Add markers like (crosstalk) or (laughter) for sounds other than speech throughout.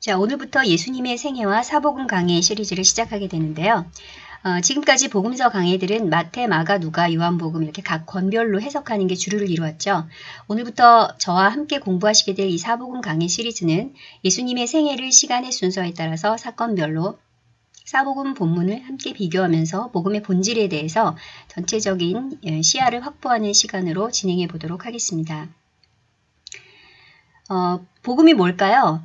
자, 오늘부터 예수님의 생애와 사복음 강해 시리즈를 시작하게 되는데요. 어, 지금까지 복음서 강해들은 마태, 마가, 누가, 요한복음 이렇게 각 권별로 해석하는 게 주류를 이루었죠. 오늘부터 저와 함께 공부하시게 될 이 사복음 강해 시리즈는 예수님의 생애를 시간의 순서에 따라서 사건별로 사복음 본문을 함께 비교하면서 복음의 본질에 대해서 전체적인 예, 시야를 확보하는 시간으로 진행해 보도록 하겠습니다. 어, 복음이 뭘까요?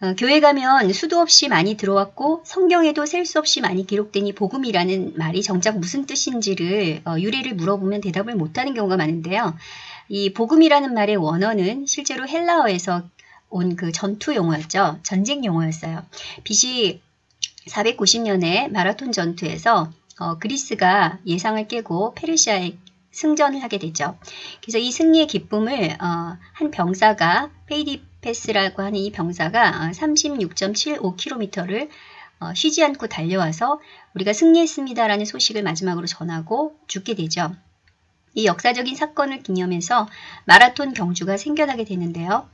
어, 교회 가면 수도 없이 많이 들어왔고 성경에도 셀 수 없이 많이 기록된 이 복음이라는 말이 정작 무슨 뜻인지를 어, 유래를 물어보면 대답을 못하는 경우가 많은데요. 이 복음이라는 말의 원어는 실제로 헬라어에서 온 그 전투 용어였죠. 전쟁 용어였어요. BC 490년에 마라톤 전투에서 어, 그리스가 예상을 깨고 페르시아에 승전을 하게 되죠. 그래서 이 승리의 기쁨을 어, 한 병사가 페이디피데스라고 하는 이 병사가 36.75km를 어, 어, 쉬지 않고 달려와서 우리가 승리했습니다라는 소식을 마지막으로 전하고 죽게 되죠. 이 역사적인 사건을 기념해서 마라톤 경주가 생겨나게 되는데요.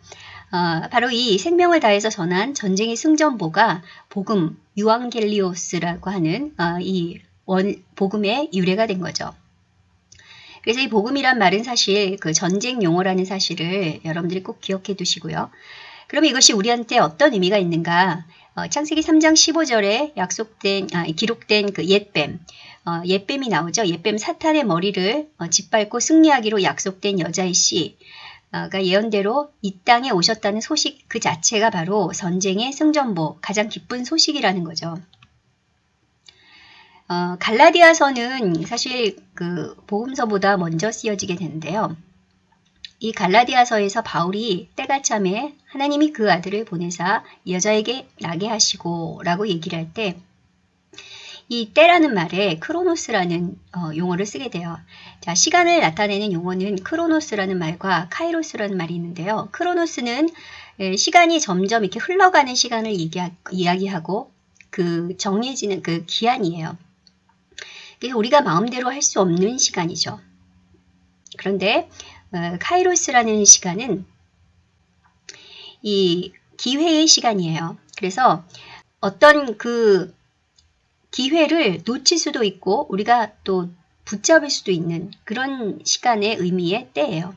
어, 바로 이 생명을 다해서 전한 전쟁의 승전보가 복음 유앙겔리오스라고 하는 어, 이 원, 복음의 유래가 된 거죠. 그래서 이 복음이란 말은 사실 그 전쟁 용어라는 사실을 여러분들이 꼭 기억해 두시고요. 그럼 이것이 우리한테 어떤 의미가 있는가? 어, 창세기 3장 15절에 약속된 아, 기록된 그 옛뱀 어, 옛뱀이 나오죠. 옛뱀 사탄의 머리를 어, 짓밟고 승리하기로 약속된 여자의 씨가 예언대로 이 땅에 오셨다는 소식 그 자체가 바로 전쟁의 승전보 가장 기쁜 소식이라는 거죠. 어, 갈라디아서는 사실 그 복음서보다 먼저 쓰여지게 되는데요. 이 갈라디아서에서 바울이 때가 참에 하나님이 그 아들을 보내사 여자에게 나게 하시고 라고 얘기를 할 때 이 때라는 말에 크로노스라는 어, 용어를 쓰게 돼요. 자, 시간을 나타내는 용어는 크로노스라는 말과 카이로스라는 말이 있는데요. 크로노스는 예, 시간이 점점 이렇게 흘러가는 시간을 얘기하, 이야기하고 그 정해지는 그 기한이에요. 우리가 마음대로 할 수 없는 시간이죠. 그런데 어, 카이로스라는 시간은 이 기회의 시간이에요. 그래서 어떤 그 기회를 놓칠 수도 있고 우리가 또 붙잡을 수도 있는 그런 시간의 의미의 때예요.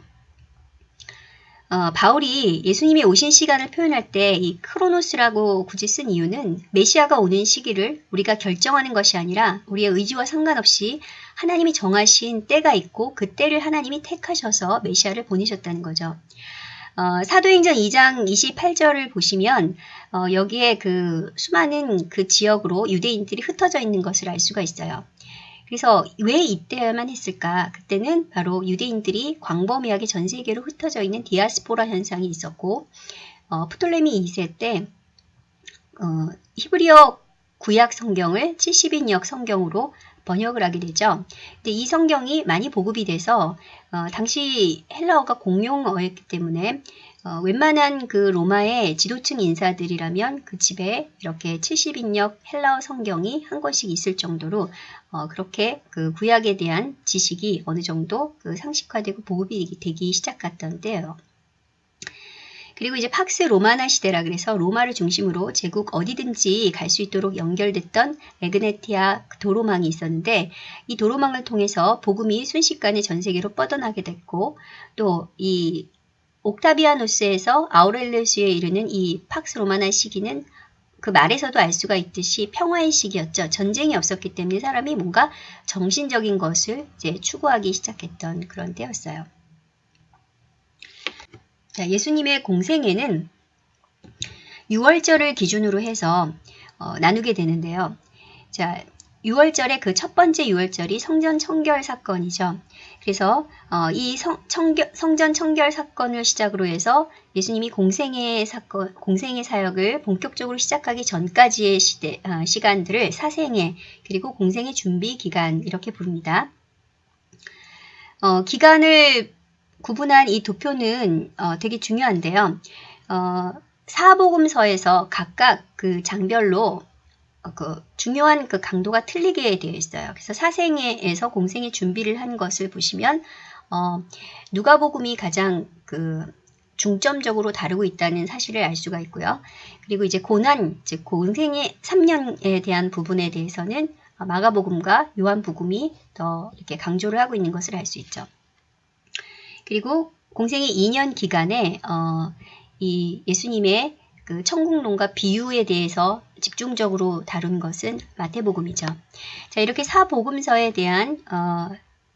어, 바울이 예수님이 오신 시간을 표현할 때 이 크로노스라고 굳이 쓴 이유는 메시아가 오는 시기를 우리가 결정하는 것이 아니라 우리의 의지와 상관없이 하나님이 정하신 때가 있고 그 때를 하나님이 택하셔서 메시아를 보내셨다는 거죠. 어, 사도행전 2장 28절을 보시면 어, 여기에 그 수많은 그 지역으로 유대인들이 흩어져 있는 것을 알 수가 있어요. 그래서 왜 이때야만 했을까? 그때는 바로 유대인들이 광범위하게 전 세계로 흩어져 있는 디아스포라 현상이 있었고 어, 프톨레미 2세 때 어, 히브리어 구약 성경을 70인역 성경으로 번역을 하게 되죠. 근데 이 성경이 많이 보급이 돼서 어, 당시 헬라어가 공용어였기 때문에 어, 웬만한 그 로마의 지도층 인사들이라면 그 집에 이렇게 70인역 헬라어 성경이 한 권씩 있을 정도로 어, 그렇게 그 구약에 대한 지식이 어느 정도 그 상식화되고 보급이 되기 시작했던 때예요. 그리고 이제 팍스 로마나 시대라 그래서 로마를 중심으로 제국 어디든지 갈 수 있도록 연결됐던 에그네티아 도로망이 있었는데 이 도로망을 통해서 복음이 순식간에 전 세계로 뻗어나게 됐고 또 이 옥타비아누스에서 아우렐리우스에 이르는 이 팍스 로마나 시기는 그 말에서도 알 수가 있듯이 평화의 시기였죠. 전쟁이 없었기 때문에 사람이 뭔가 정신적인 것을 이제 추구하기 시작했던 그런 때였어요. 자, 예수님의 공생애는 6월절을 기준으로 해서 어, 나누게 되는데요. 자, 6월절의 그 첫 번째 6월절이 성전 청결 사건이죠. 그래서 어, 이 성, 청결, 성전 청결 사건을 시작으로 해서 예수님이 공생의 사건, 공생의 사역을 본격적으로 시작하기 전까지의 시대, 어, 시간들을 사생애 그리고 공생의 준비 기간 이렇게 부릅니다. 어, 기간을 구분한 이 도표는 어, 되게 중요한데요. 어, 사복음서에서 각각 그 장별로 어, 그 중요한 그 강도가 틀리게 되어 있어요. 그래서 사생에서 공생의 준비를 한 것을 보시면 어, 누가복음이 가장 그 중점적으로 다루고 있다는 사실을 알 수가 있고요. 그리고 이제 고난, 즉 공생의 3년에 대한 부분에 대해서는 마가복음과 요한복음이 더 이렇게 강조를 하고 있는 것을 알 수 있죠. 그리고 공생의 2년 기간에 어, 이 예수님의 그 천국론과 비유에 대해서 집중적으로 다룬 것은 마태복음이죠. 자 이렇게 사복음서에 대한 어,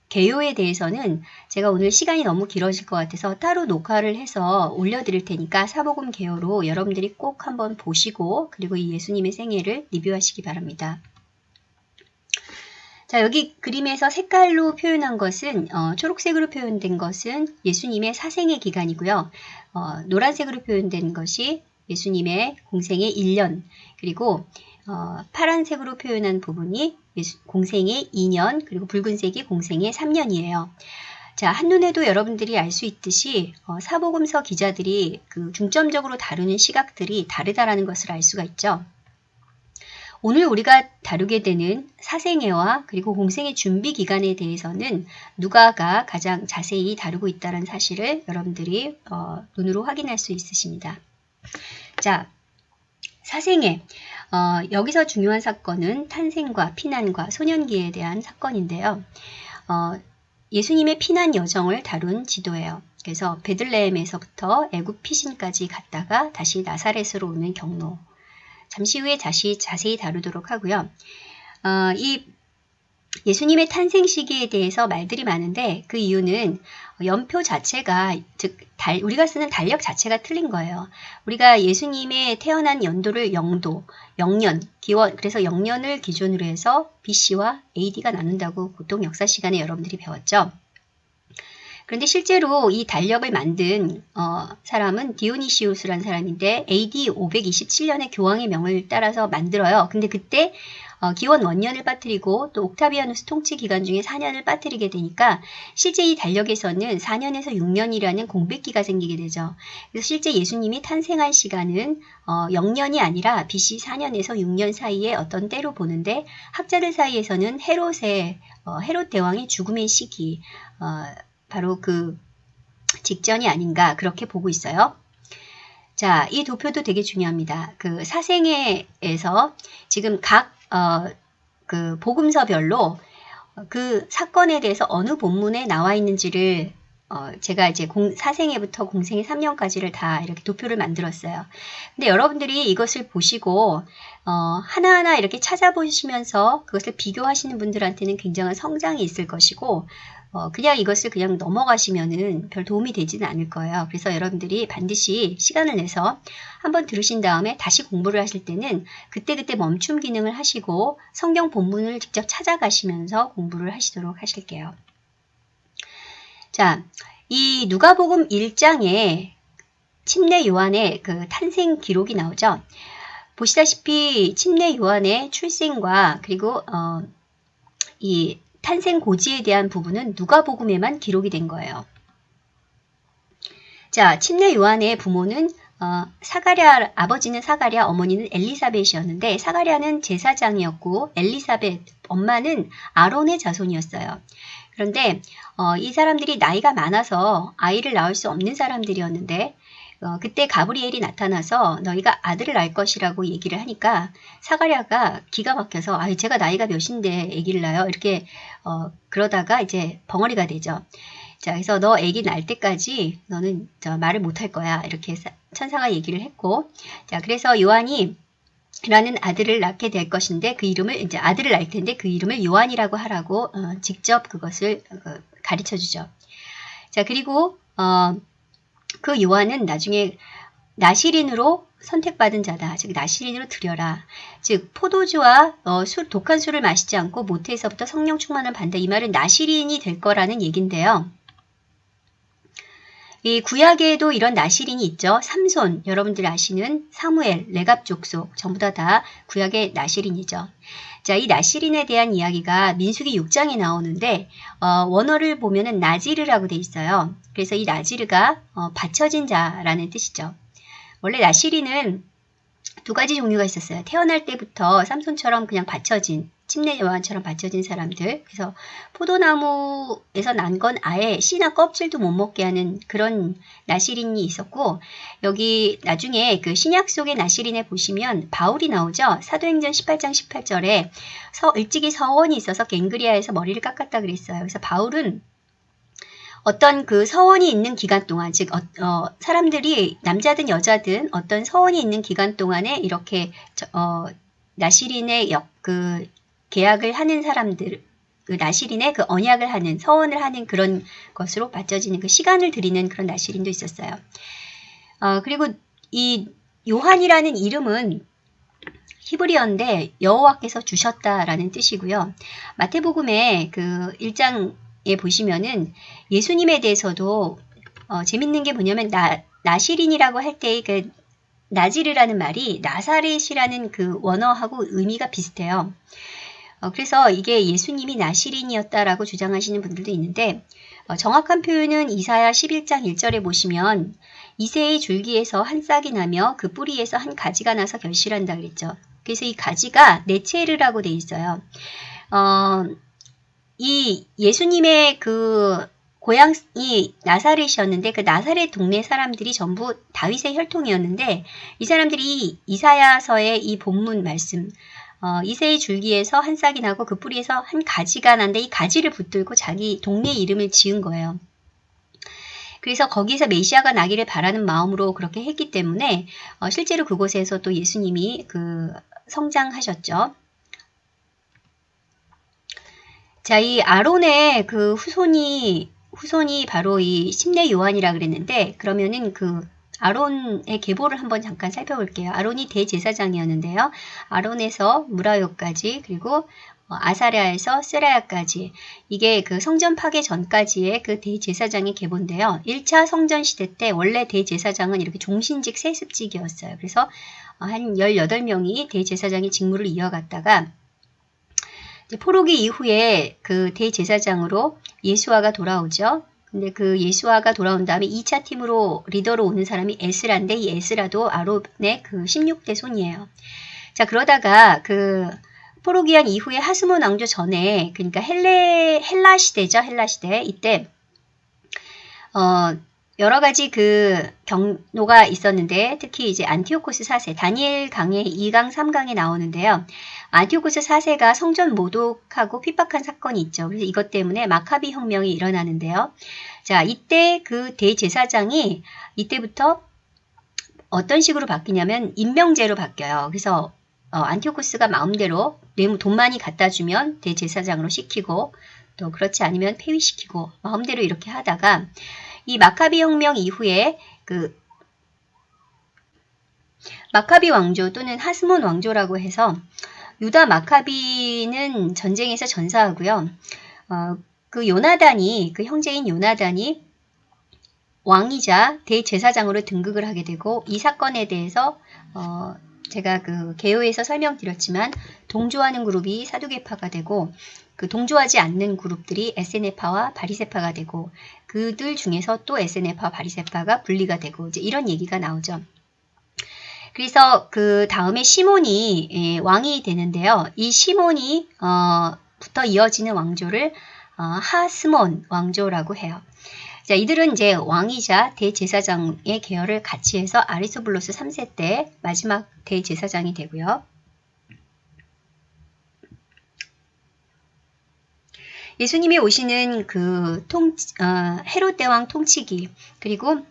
개요에 대해서는 제가 오늘 시간이 너무 길어질 것 같아서 따로 녹화를 해서 올려드릴 테니까 사복음 개요로 여러분들이 꼭 한번 보시고 그리고 이 예수님의 생애를 리뷰하시기 바랍니다. 자 여기 그림에서 색깔로 표현한 것은 어, 초록색으로 표현된 것은 예수님의 사생의 기간이고요. 어, 노란색으로 표현된 것이 예수님의 공생의 1년 그리고 어, 파란색으로 표현한 부분이 공생의 2년 그리고 붉은색이 공생의 3년이에요. 자, 한눈에도 여러분들이 알 수 있듯이 어, 사복음서 기자들이 그 중점적으로 다루는 시각들이 다르다라는 것을 알 수가 있죠. 오늘 우리가 다루게 되는 사생애와 그리고 공생의 준비 기간에 대해서는 누가가 가장 자세히 다루고 있다는 사실을 여러분들이 어, 눈으로 확인할 수 있으십니다. 자, 사생애. 어, 여기서 중요한 사건은 탄생과 피난과 소년기에 대한 사건인데요. 어, 예수님의 피난 여정을 다룬 지도예요. 그래서 베들레헴에서부터 애굽 피신까지 갔다가 다시 나사렛으로 오는 경로. 잠시 후에 다시 자세히 다루도록 하고요. 어, 이 예수님의 탄생 시기에 대해서 말들이 많은데 그 이유는 연표 자체가 즉 달, 우리가 쓰는 달력 자체가 틀린 거예요. 우리가 예수님의 태어난 연도를 영도, 영년, 기원 그래서 영년을 기준으로 해서 BC와 AD가 나눈다고 보통 역사 시간에 여러분들이 배웠죠. 그런데 실제로 이 달력을 만든 어, 사람은 디오니시우스라는 사람인데 AD 527년에 교황의 명을 따라서 만들어요. 근데 그때 어, 기원 원년을 빠뜨리고 또 옥타비아누스 통치 기간 중에 4년을 빠뜨리게 되니까 이 달력에서는 4년에서 6년이라는 공백기가 생기게 되죠. 그래서 실제 예수님이 탄생한 시간은 어, 0년이 아니라 BC 4년에서 6년 사이에 어떤 때로 보는데 학자들 사이에서는 헤롯의 어, 헤롯 대왕의 죽음의 시기 어, 바로 그 직전이 아닌가 그렇게 보고 있어요. 자, 이 도표도 되게 중요합니다. 그 사생애에서 지금 각 어, 그 복음서별로 그 사건에 대해서 어느 본문에 나와 있는지를 어, 제가 이제 공, 사생애부터 공생애 3년까지를 다 이렇게 도표를 만들었어요. 근데 여러분들이 이것을 보시고 어, 하나하나 이렇게 찾아보시면서 그것을 비교하시는 분들한테는 굉장한 성장이 있을 것이고 어, 그냥 이것을 그냥 넘어가시면은 별 도움이 되지는 않을 거예요. 그래서 여러분들이 반드시 시간을 내서 한번 들으신 다음에 다시 공부를 하실 때는 그때그때 멈춤 기능을 하시고 성경 본문을 직접 찾아가시면서 공부를 하시도록 하실게요. 자, 이 누가복음 1장에 침례 요한의 그 탄생 기록이 나오죠. 보시다시피 침례 요한의 출생과 그리고 어, 이 탄생 고지에 대한 부분은 누가복음에만 기록이 된 거예요. 자, 침례 요한의 부모는 어, 사가랴 아버지는 사가랴 어머니는 엘리사벳이었는데 사가랴는 제사장이었고 엘리사벳 엄마는 아론의 자손이었어요. 그런데 어, 이 사람들이 나이가 많아서 아이를 낳을 수 없는 사람들이었는데 어, 그때 가브리엘이 나타나서 너희가 아들을 낳을 것이라고 얘기를 하니까 사가랴가 기가 막혀서 아 제가 나이가 몇인데 아기를 낳아요 이렇게 어, 그러다가 이제 벙어리가 되죠. 자 그래서 너 아기 낳을 때까지 너는 저 말을 못할 거야 이렇게 천사가 얘기를 했고 자 그래서 요한이 라는 아들을 낳게 될 것인데 그 이름을 이제 아들을 낳을 텐데 그 이름을 요한이라고 하라고 어, 직접 그것을 어, 가르쳐 주죠. 자 그리고 어, 그 요한은 나중에 나시린으로 선택받은 자다. 즉 나시린으로 드려라. 즉 포도주와 어, 술, 독한 술을 마시지 않고 모태에서부터 성령 충만을 받는다. 이 말은 나시린이 될 거라는 얘긴데요. 이 구약에도 이런 나시린이 있죠. 삼손, 여러분들 아시는 사무엘, 레갑 족속 전부 다 다 구약의 나시린이죠. 자, 이 나시린에 대한 이야기가 민수기 6장에 나오는데 어, 원어를 보면은 나지르라고 돼 있어요. 그래서 이 나지르가 어, 받쳐진 자라는 뜻이죠. 원래 나시린은 두 가지 종류가 있었어요. 태어날 때부터 삼손처럼 그냥 받쳐진 침례 요한처럼 받쳐진 사람들. 그래서 포도나무에서 난 건 아예 씨나 껍질도 못 먹게 하는 그런 나시린이 있었고 여기 나중에 그 신약 속의 나시린에 보시면 바울이 나오죠. 사도행전 18장 18절에 서, 일찍이 서원이 있어서 갱그리아에서 머리를 깎았다 그랬어요. 그래서 바울은 어떤 그 서원이 있는 기간 동안, 즉, 어, 어, 사람들이 남자든 여자든 어떤 서원이 있는 기간 동안에 이렇게 저, 어, 나시린의 역, 그 계약을 하는 사람들, 그 나시린의 그 언약을 하는 서원을 하는 그런 것으로 받쳐지는 그 시간을 드리는 그런 나시린도 있었어요. 어, 그리고 이 요한이라는 이름은 히브리어인데 여호와께서 주셨다라는 뜻이고요. 마태복음에 그 1장 에 보시면은 예수님에 대해서도 어, 재밌는 게 뭐냐면 나, 나시린이라고 할때그 나지르라는 말이 나사렛이라는 그 원어하고 의미가 비슷해요. 어, 그래서 이게 예수님이 나시린이었다라고 주장하시는 분들도 있는데 어, 정확한 표현은 이사야 11장 1절에 보시면 이세의 줄기에서 한 싹이 나며 그 뿌리에서 한 가지가 나서 결실한다 그랬죠. 그래서 이 가지가 네체르라고 돼 있어요. 어, 이 예수님의 그 고향이 나사렛이었는데 그 나사렛 동네 사람들이 전부 다윗의 혈통이었는데 이 사람들이 이사야서의 이 본문 말씀 어, 이세의 줄기에서 한 싹이 나고 그 뿌리에서 한 가지가 난데 이 가지를 붙들고 자기 동네 이름을 지은 거예요. 그래서 거기서 메시아가 나기를 바라는 마음으로 그렇게 했기 때문에 어, 실제로 그곳에서 또 예수님이 그 성장하셨죠. 자, 이 아론의 그 후손이 후손이 바로 이 심내 요한이라 그랬는데 그러면은 그 아론의 계보를 한번 잠깐 살펴볼게요. 아론이 대제사장이었는데요. 아론에서 무라요까지 그리고 어, 아사랴에서 세라야까지 이게 그 성전 파괴 전까지의 그 대제사장의 계보인데요. 1차 성전 시대 때 원래 대제사장은 이렇게 종신직 세습직이었어요. 그래서 한 18명이 대제사장의 직무를 이어갔다가 포로기 이후에 그 대제사장으로 예수아가 돌아오죠. 근데 그 예수아가 돌아온 다음에 2차 팀으로 리더로 오는 사람이 에스라인데 이 에스라도 아론의 그 16대 손이에요. 자 그러다가 그 포로귀환 이후에 하스몬 왕조 전에 그러니까 헬레 헬라 시대죠 헬라 시대 이때 어 여러 가지 그 경로가 있었는데 특히 이제 안티오코스 4세 다니엘 강의 2강 3강에 나오는데요. 안티오코스 4세가 성전 모독하고 핍박한 사건이 있죠. 그래서 이것 때문에 마카비 혁명이 일어나는데요. 자, 이때 그 대제사장이 이때부터 어떤 식으로 바뀌냐면 임명제로 바뀌어요. 그래서 어, 안티오코스가 마음대로 돈 많이 갖다 주면 대제사장으로 시키고 또 그렇지 않으면 폐위시키고 마음대로 이렇게 하다가 이 마카비 혁명 이후에 그 마카비 왕조 또는 하스몬 왕조라고 해서 유다 마카비는 전쟁에서 전사하고요. 어, 그 요나단이 그 형제인 요나단이 왕이자 대제사장으로 등극을 하게 되고 이 사건에 대해서 어, 제가 그 개요에서 설명드렸지만 동조하는 그룹이 사두개파가 되고 그 동조하지 않는 그룹들이 에세네파와 바리세파가 되고 그들 중에서 또 에세네파, 바리세파가 분리가 되고 이제 이런 얘기가 나오죠. 그래서 그 다음에 시몬이 예, 왕이 되는데요. 이 시몬이 어, 부터 이어지는 왕조를 어, 하스몬 왕조라고 해요. 자, 이들은 이제 왕이자 대제사장의 계열을 같이 해서 아리소블로스 3세 때 마지막 대제사장이 되고요. 예수님이 오시는 그 통, 어, 헤롯 대왕 통치기 그리고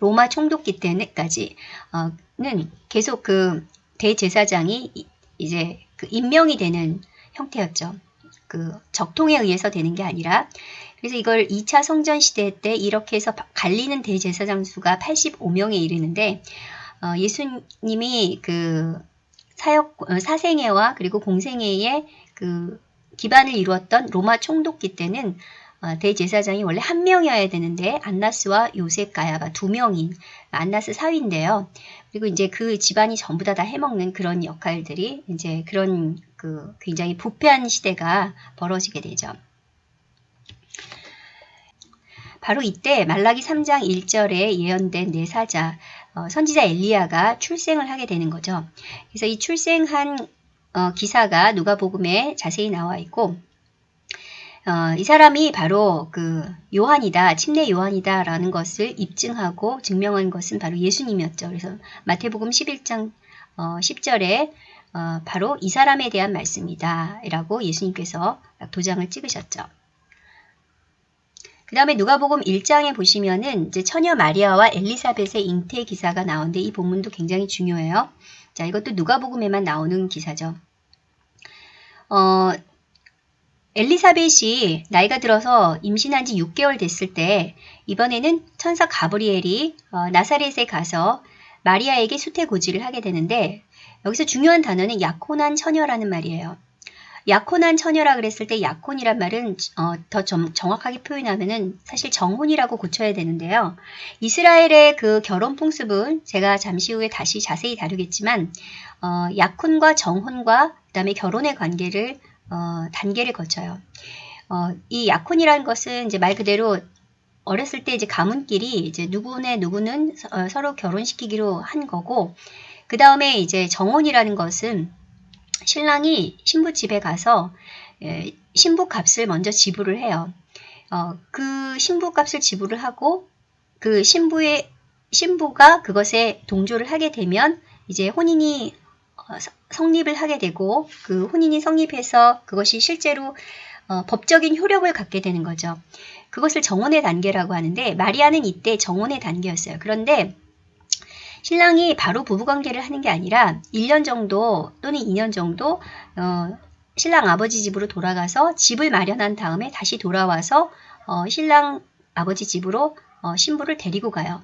로마 총독기 때까지는 계속 그 대제사장이 이제 그 임명이 되는 형태였죠. 그 적통에 의해서 되는 게 아니라 그래서 이걸 2차 성전 시대 때 이렇게 해서 갈리는 대제사장 수가 85명에 이르는데 어, 예수님이 그 사역 어, 사생애와 그리고 공생애의 그 기반을 이루었던 로마 총독기 때는 어, 대제사장이 원래 한 명이어야 되는데 안나스와 요셉 가야바 두 명인 안나스 사위인데요. 그리고 이제 그 집안이 전부 다 다 해먹는 그런 역할들이 이제 그런 그 굉장히 부패한 시대가 벌어지게 되죠. 바로 이때 말라기 3장 1절에 예언된 네 사자 어, 선지자 엘리야가 출생을 하게 되는 거죠. 그래서 이 출생한 어, 기사가 누가복음에 자세히 나와 있고 어, 이 사람이 바로 그 요한이다, 침례 요한이다라는 것을 입증하고 증명한 것은 바로 예수님이었죠. 그래서 마태복음 11장 어, 10절에 어, 바로 이 사람에 대한 말씀이다 라고 예수님께서 도장을 찍으셨죠. 그 다음에 누가복음 1장에 보시면은 이제 처녀 마리아와 엘리사벳의 잉태 기사가 나오는데 이 본문도 굉장히 중요해요. 자, 이것도 누가복음에만 나오는 기사죠. 어, 엘리사벳이 나이가 들어서 임신한 지 6개월 됐을 때 이번에는 천사 가브리엘이 어, 나사렛에 가서 마리아에게 수태고지를 하게 되는데 여기서 중요한 단어는 약혼한 처녀라는 말이에요. 약혼한 처녀라 그랬을 때 약혼이란 말은 어, 더 정, 정확하게 표현하면은 사실 정혼이라고 고쳐야 되는데요. 이스라엘의 그 결혼 풍습은 제가 잠시 후에 다시 자세히 다루겠지만 어, 약혼과 정혼과 그 다음에 결혼의 관계를 어, 단계를 거쳐요. 어, 이 약혼이라는 것은 이제 말 그대로 어렸을 때 이제 가문끼리 이제 누구네 누구는 어, 서로 결혼시키기로 한 거고 그 다음에 이제 정혼이라는 것은 신랑이 신부 집에 가서 예, 신부 값을 먼저 지불을 해요. 어, 그 신부 값을 지불을 하고 그 신부의 신부가 그것에 동조를 하게 되면 이제 혼인이 어, 성립을 하게 되고 그 혼인이 성립해서 그것이 실제로 어, 법적인 효력을 갖게 되는 거죠. 그것을 정혼의 단계라고 하는데 마리아는 이때 정혼의 단계였어요. 그런데 신랑이 바로 부부관계를 하는 게 아니라 1년 정도 또는 2년 정도 어, 신랑 아버지 집으로 돌아가서 집을 마련한 다음에 다시 돌아와서 어, 신랑 아버지 집으로 어, 신부를 데리고 가요.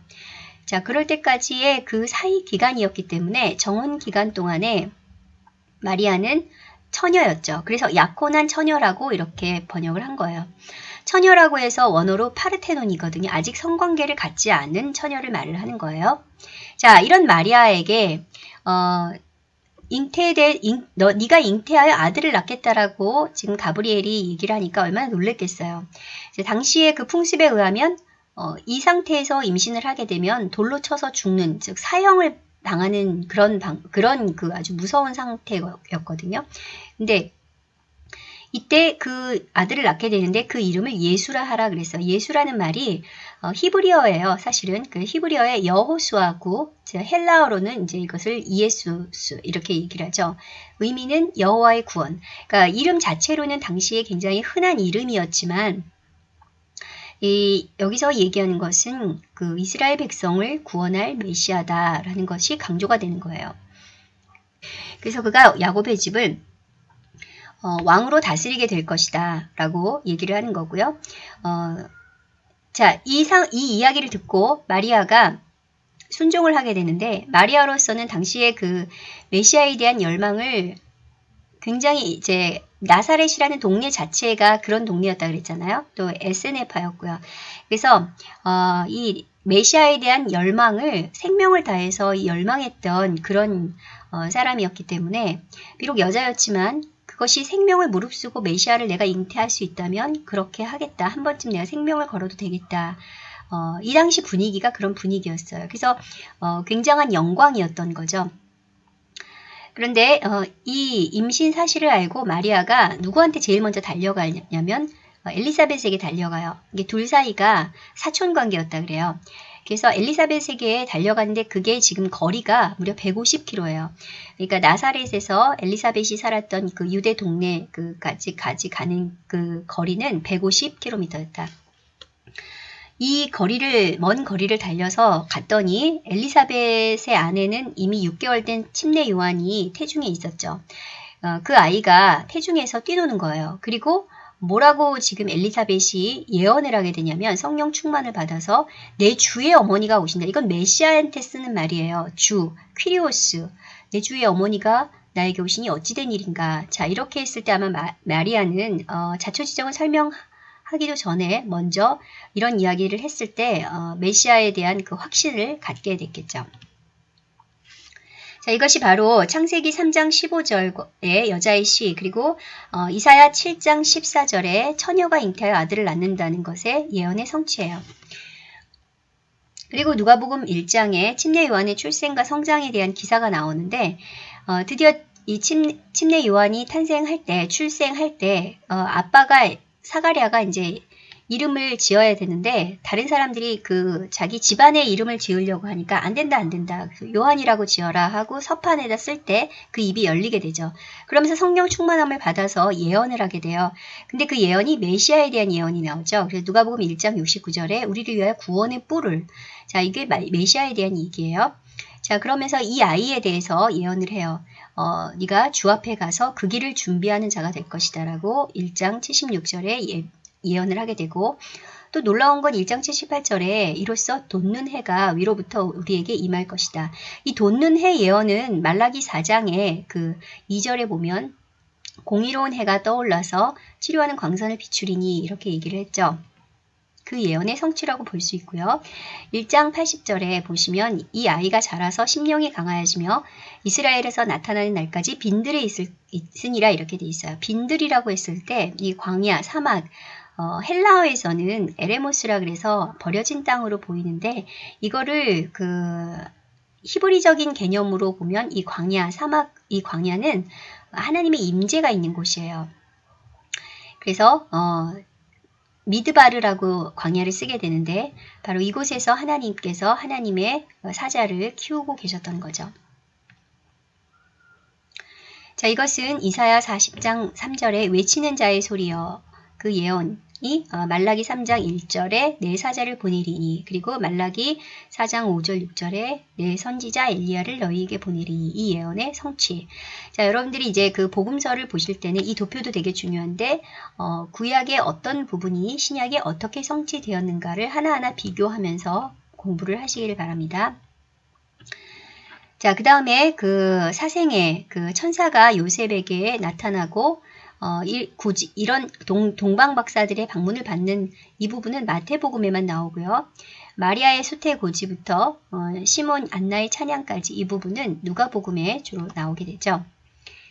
자, 그럴 때까지의 그 사이 기간이었기 때문에 정혼 기간 동안에 마리아는 처녀였죠. 그래서 약혼한 처녀라고 이렇게 번역을 한 거예요. 처녀라고 해서 원어로 파르테논이거든요. 아직 성관계를 갖지 않은 처녀를 말을 하는 거예요. 자, 이런 마리아에게 어, 잉태될 잉, 너 네가 잉태하여 아들을 낳겠다라고 지금 가브리엘이 얘기를 하니까 얼마나 놀랬겠어요. 당시에 그 풍습에 의하면 어, 이 상태에서 임신을 하게 되면 돌로 쳐서 죽는 즉 사형을 당하는 그런 방, 그런 그 아주 무서운 상태였거든요. 근데 이때 그 아들을 낳게 되는데 그 이름을 예수라 하라 그랬어요. 예수라는 말이 어, 히브리어예요. 사실은 그 히브리어의 여호수아구, 헬라어로는 이제 이것을 이에수스 이렇게 얘기를 하죠. 의미는 여호와의 구원. 그러니까 이름 자체로는 당시에 굉장히 흔한 이름이었지만 이, 여기서 얘기하는 것은 그 이스라엘 백성을 구원할 메시아다라는 것이 강조가 되는 거예요. 그래서 그가 야곱의 집을 어, 왕으로 다스리게 될 것이다 라고 얘기를 하는 거고요. 어, 자, 이, 상, 이 이야기를 듣고 마리아가 순종을 하게 되는데 마리아로서는 당시에 그 메시아에 대한 열망을 굉장히 이제 나사렛이라는 동네 자체가 그런 동네였다 그랬잖아요. 또 SNF였고요. 그래서 어, 이 메시아에 대한 열망을 생명을 다해서 열망했던 그런 어, 사람이었기 때문에 비록 여자였지만 그것이 생명을 무릅쓰고 메시아를 내가 잉태할 수 있다면 그렇게 하겠다. 한 번쯤 내가 생명을 걸어도 되겠다. 어, 이 당시 분위기가 그런 분위기였어요. 그래서 어, 굉장한 영광이었던 거죠. 그런데 어, 이 임신 사실을 알고 마리아가 누구한테 제일 먼저 달려가냐면 어, 엘리사벳에게 달려가요. 이게 둘 사이가 사촌 관계였다 그래요. 그래서 엘리사벳에게 달려가는데 그게 지금 거리가 무려 150km예요. 그러니까 나사렛에서 엘리사벳이 살았던 그 유대 동네 그까지 까지 가는 그 거리는 150km였다. 이 거리를 먼 거리를 달려서 갔더니 엘리사벳의 아내는 이미 6개월 된 침례 요한이 태중에 있었죠. 어, 그 아이가 태중에서 뛰노는 거예요. 그리고 뭐라고 지금 엘리사벳이 예언을 하게 되냐면 성령 충만을 받아서 내 주의 어머니가 오신다. 이건 메시아한테 쓰는 말이에요. 주, 퀴리오스. 내 주의 어머니가 나에게 오시니 어찌된 일인가. 자 이렇게 했을 때 아마 마, 마리아는 어, 자초지정을 설명하 기도 전에 먼저 이런 이야기를 했을 때 어, 메시아에 대한 그 확신을 갖게 됐겠죠. 자, 이것이 바로 창세기 3장 15절의 여자의 시 그리고 어, 이사야 7장 14절에 처녀가 잉태하여 아들을 낳는다는 것의 예언의 성취예요. 그리고 누가복음 1장에 침례 요한의 출생과 성장에 대한 기사가 나오는데 어, 드디어 이 침, 침례 요한이 탄생할 때 출생할 때 어, 아빠가 사가랴가 이제 이름을 지어야 되는데 다른 사람들이 그 자기 집안의 이름을 지으려고 하니까 안 된다 안 된다 요한이라고 지어라 하고 서판에다 쓸 때 그 입이 열리게 되죠. 그러면서 성령 충만함을 받아서 예언을 하게 돼요. 근데 그 예언이 메시아에 대한 예언이 나오죠. 그래서 누가복음 1장 69절에 우리를 위하여 구원의 뿔을 자 이게 메시아에 대한 얘기예요. 자 그러면서 이 아이에 대해서 예언을 해요. 어, 네가 주 앞에 가서 그 길을 준비하는 자가 될 것이다 라고 1장 76절에 예, 예언을 하게 되고 또 놀라운 건 1장 78절에 이로써 돋는 해가 위로부터 우리에게 임할 것이다. 이 돋는 해 예언은 말라기 4장에 그 2절에 보면 공의로운 해가 떠올라서 치료하는 광선을 비추리니 이렇게 얘기를 했죠. 그 예언의 성취라고 볼 수 있고요. 1장 80절에 보시면 이 아이가 자라서 심령이 강하여지며 이스라엘에서 나타나는 날까지 빈들에 있을, 있으니라 이렇게 돼 있어요. 빈들이라고 했을 때 이 광야, 사막, 어, 헬라어에서는 에레모스라 그래서 버려진 땅으로 보이는데 이거를 그 히브리적인 개념으로 보면 이 광야, 사막, 이 광야는 하나님의 임재가 있는 곳이에요. 그래서 어, 미드바르라고 광야를 쓰게 되는데 바로 이곳에서 하나님께서 하나님의 사자를 키우고 계셨던 거죠. 자 이것은 이사야 40장 3절에 외치는 자의 소리여 그 예언 이 어, 말라기 3장 1절에 내 사자를 보내리니 그리고 말라기 4장 5절 6절에 내 선지자 엘리야를 너희에게 보내리니 이 예언의 성취. 자 여러분들이 이제 그 복음서를 보실 때는 이 도표도 되게 중요한데 어, 구약의 어떤 부분이 신약에 어떻게 성취되었는가를 하나하나 비교하면서 공부를 하시기를 바랍니다. 자, 그 다음에 그 사생의 그 천사가 요셉에게 나타나고 어, 이, 굳이 이런 동, 동방 박사들의 방문을 받는 이 부분은 마태복음에만 나오고요. 마리아의 수태 고지부터 어, 시몬 안나의 찬양까지 이 부분은 누가복음에 주로 나오게 되죠.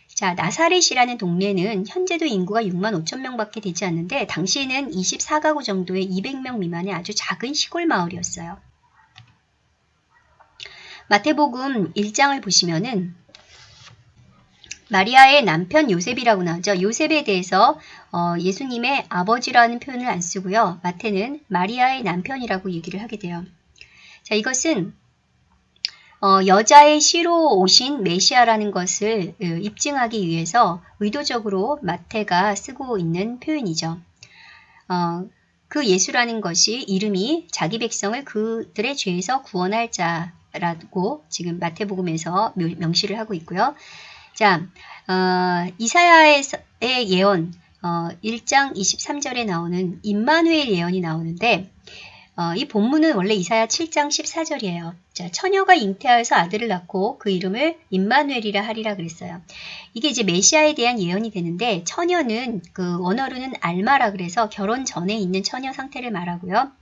자, 나사렛이라는 동네는 현재도 인구가 6만 5천 명밖에 되지 않는데 당시에는 24가구 정도의 200명 미만의 아주 작은 시골 마을이었어요. 마태복음 1장을 보시면은 마리아의 남편 요셉이라고 나오죠. 요셉에 대해서 어, 예수님의 아버지라는 표현을 안 쓰고요. 마태는 마리아의 남편이라고 얘기를 하게 돼요. 자, 이것은 어, 여자의 시로 오신 메시아라는 것을 어, 입증하기 위해서 의도적으로 마태가 쓰고 있는 표현이죠. 어, 그 예수라는 것이 이름이 자기 백성을 그들의 죄에서 구원할 자라고 지금 마태복음에서 명시를 하고 있고요. 자, 어, 이사야의 예언 어, 1장 23절에 나오는 임마누엘 예언이 나오는데 어, 이 본문은 원래 이사야 7장 14절이에요. 자, 처녀가 잉태하여서 아들을 낳고 그 이름을 임마누엘이라 하리라 그랬어요. 이게 이제 메시아에 대한 예언이 되는데 처녀는 그 원어로는 알마라 그래서 결혼 전에 있는 처녀 상태를 말하고요.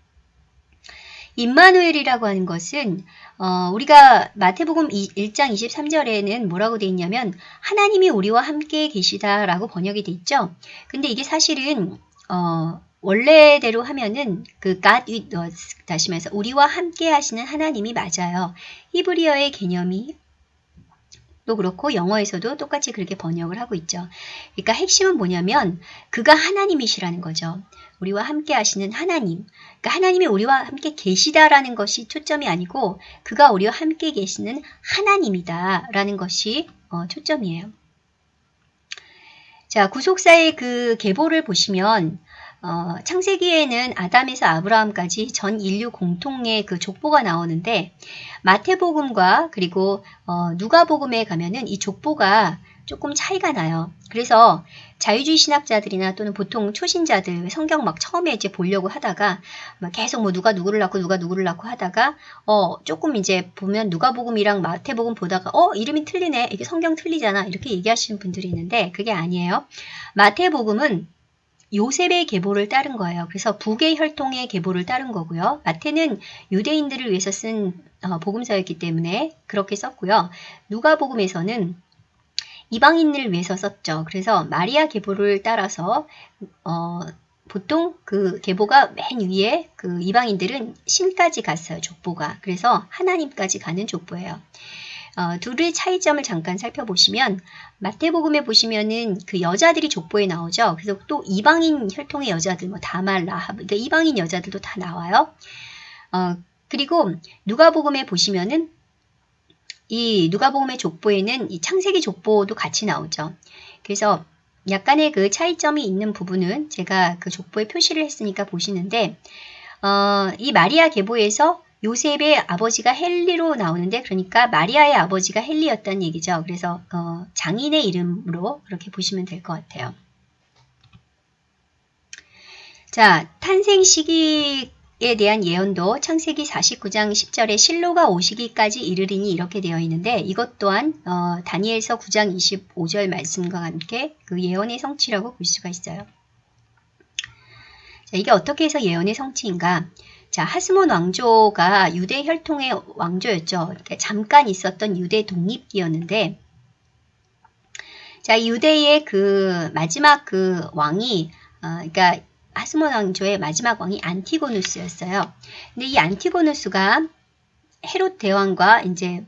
임마누엘이라고 하는 것은 어, 우리가 마태복음 1장 23절에는 뭐라고 되어 있냐면 하나님이 우리와 함께 계시다라고 번역이 돼 있죠. 근데 이게 사실은 어, 원래대로 하면은 그 God with us 다시 말해서 우리와 함께 하시는 하나님이 맞아요. 히브리어의 개념이 또 그렇고 영어에서도 똑같이 그렇게 번역을 하고 있죠. 그러니까 핵심은 뭐냐면 그가 하나님이시라는 거죠. 우리와 함께 하시는 하나님. 그러니까 하나님이 우리와 함께 계시다라는 것이 초점이 아니고 그가 우리와 함께 계시는 하나님이다라는 것이 어, 초점이에요. 자, 구속사의 그 계보를 보시면 어, 창세기에는 아담에서 아브라함까지 전 인류 공통의 그 족보가 나오는데 마태복음과 그리고 어, 누가복음에 가면은 이 족보가 조금 차이가 나요. 그래서 자유주의 신학자들이나 또는 보통 초신자들 성경 막 처음에 이제 보려고 하다가 계속 뭐 누가 누구를 낳고 누가 누구를 낳고 하다가 어 조금 이제 보면 누가복음이랑 마태복음 보다가 어 이름이 틀리네 이게 성경 틀리잖아 이렇게 얘기하시는 분들이 있는데 그게 아니에요. 마태복음은 요셉의 계보를 따른 거예요. 그래서 북의 혈통의 계보를 따른 거고요. 마태는 유대인들을 위해서 쓴 어, 복음서였기 때문에 그렇게 썼고요. 누가복음에서는 이방인을 위해서 썼죠. 그래서 마리아 계보를 따라서 어, 보통 그 계보가 맨 위에 그 이방인들은 신까지 갔어요. 족보가. 그래서 하나님까지 가는 족보예요. 어, 둘의 차이점을 잠깐 살펴보시면 마태복음에 보시면은 그 여자들이 족보에 나오죠. 그래서 또 이방인 혈통의 여자들, 뭐 다말, 라합, 그러니까 이방인 여자들도 다 나와요. 어, 그리고 누가복음에 보시면은 이 누가복음의 족보에는 이 창세기 족보도 같이 나오죠. 그래서 약간의 그 차이점이 있는 부분은 제가 그 족보에 표시를 했으니까 보시는데 어, 이 마리아 계보에서 요셉의 아버지가 헨리로 나오는데 그러니까 마리아의 아버지가 헨리였다는 얘기죠. 그래서 어, 장인의 이름으로 그렇게 보시면 될 것 같아요. 자, 탄생 시기 에 대한 예언도 창세기 49장 10절에 실로가 오시기까지 이르리니 이렇게 되어 있는데 이것 또한 어, 다니엘서 9장 25절 말씀과 함께 그 예언의 성취라고 볼 수가 있어요. 자, 이게 어떻게 해서 예언의 성취인가? 자, 하스몬 왕조가 유대 혈통의 왕조였죠. 잠깐 있었던 유대 독립기였는데, 자, 유대의 그 마지막 그 왕이, 어, 그러니까 하스몬 왕조의 마지막 왕이 안티고누스였어요. 근데 이 안티고누스가 헤롯 대왕과 이제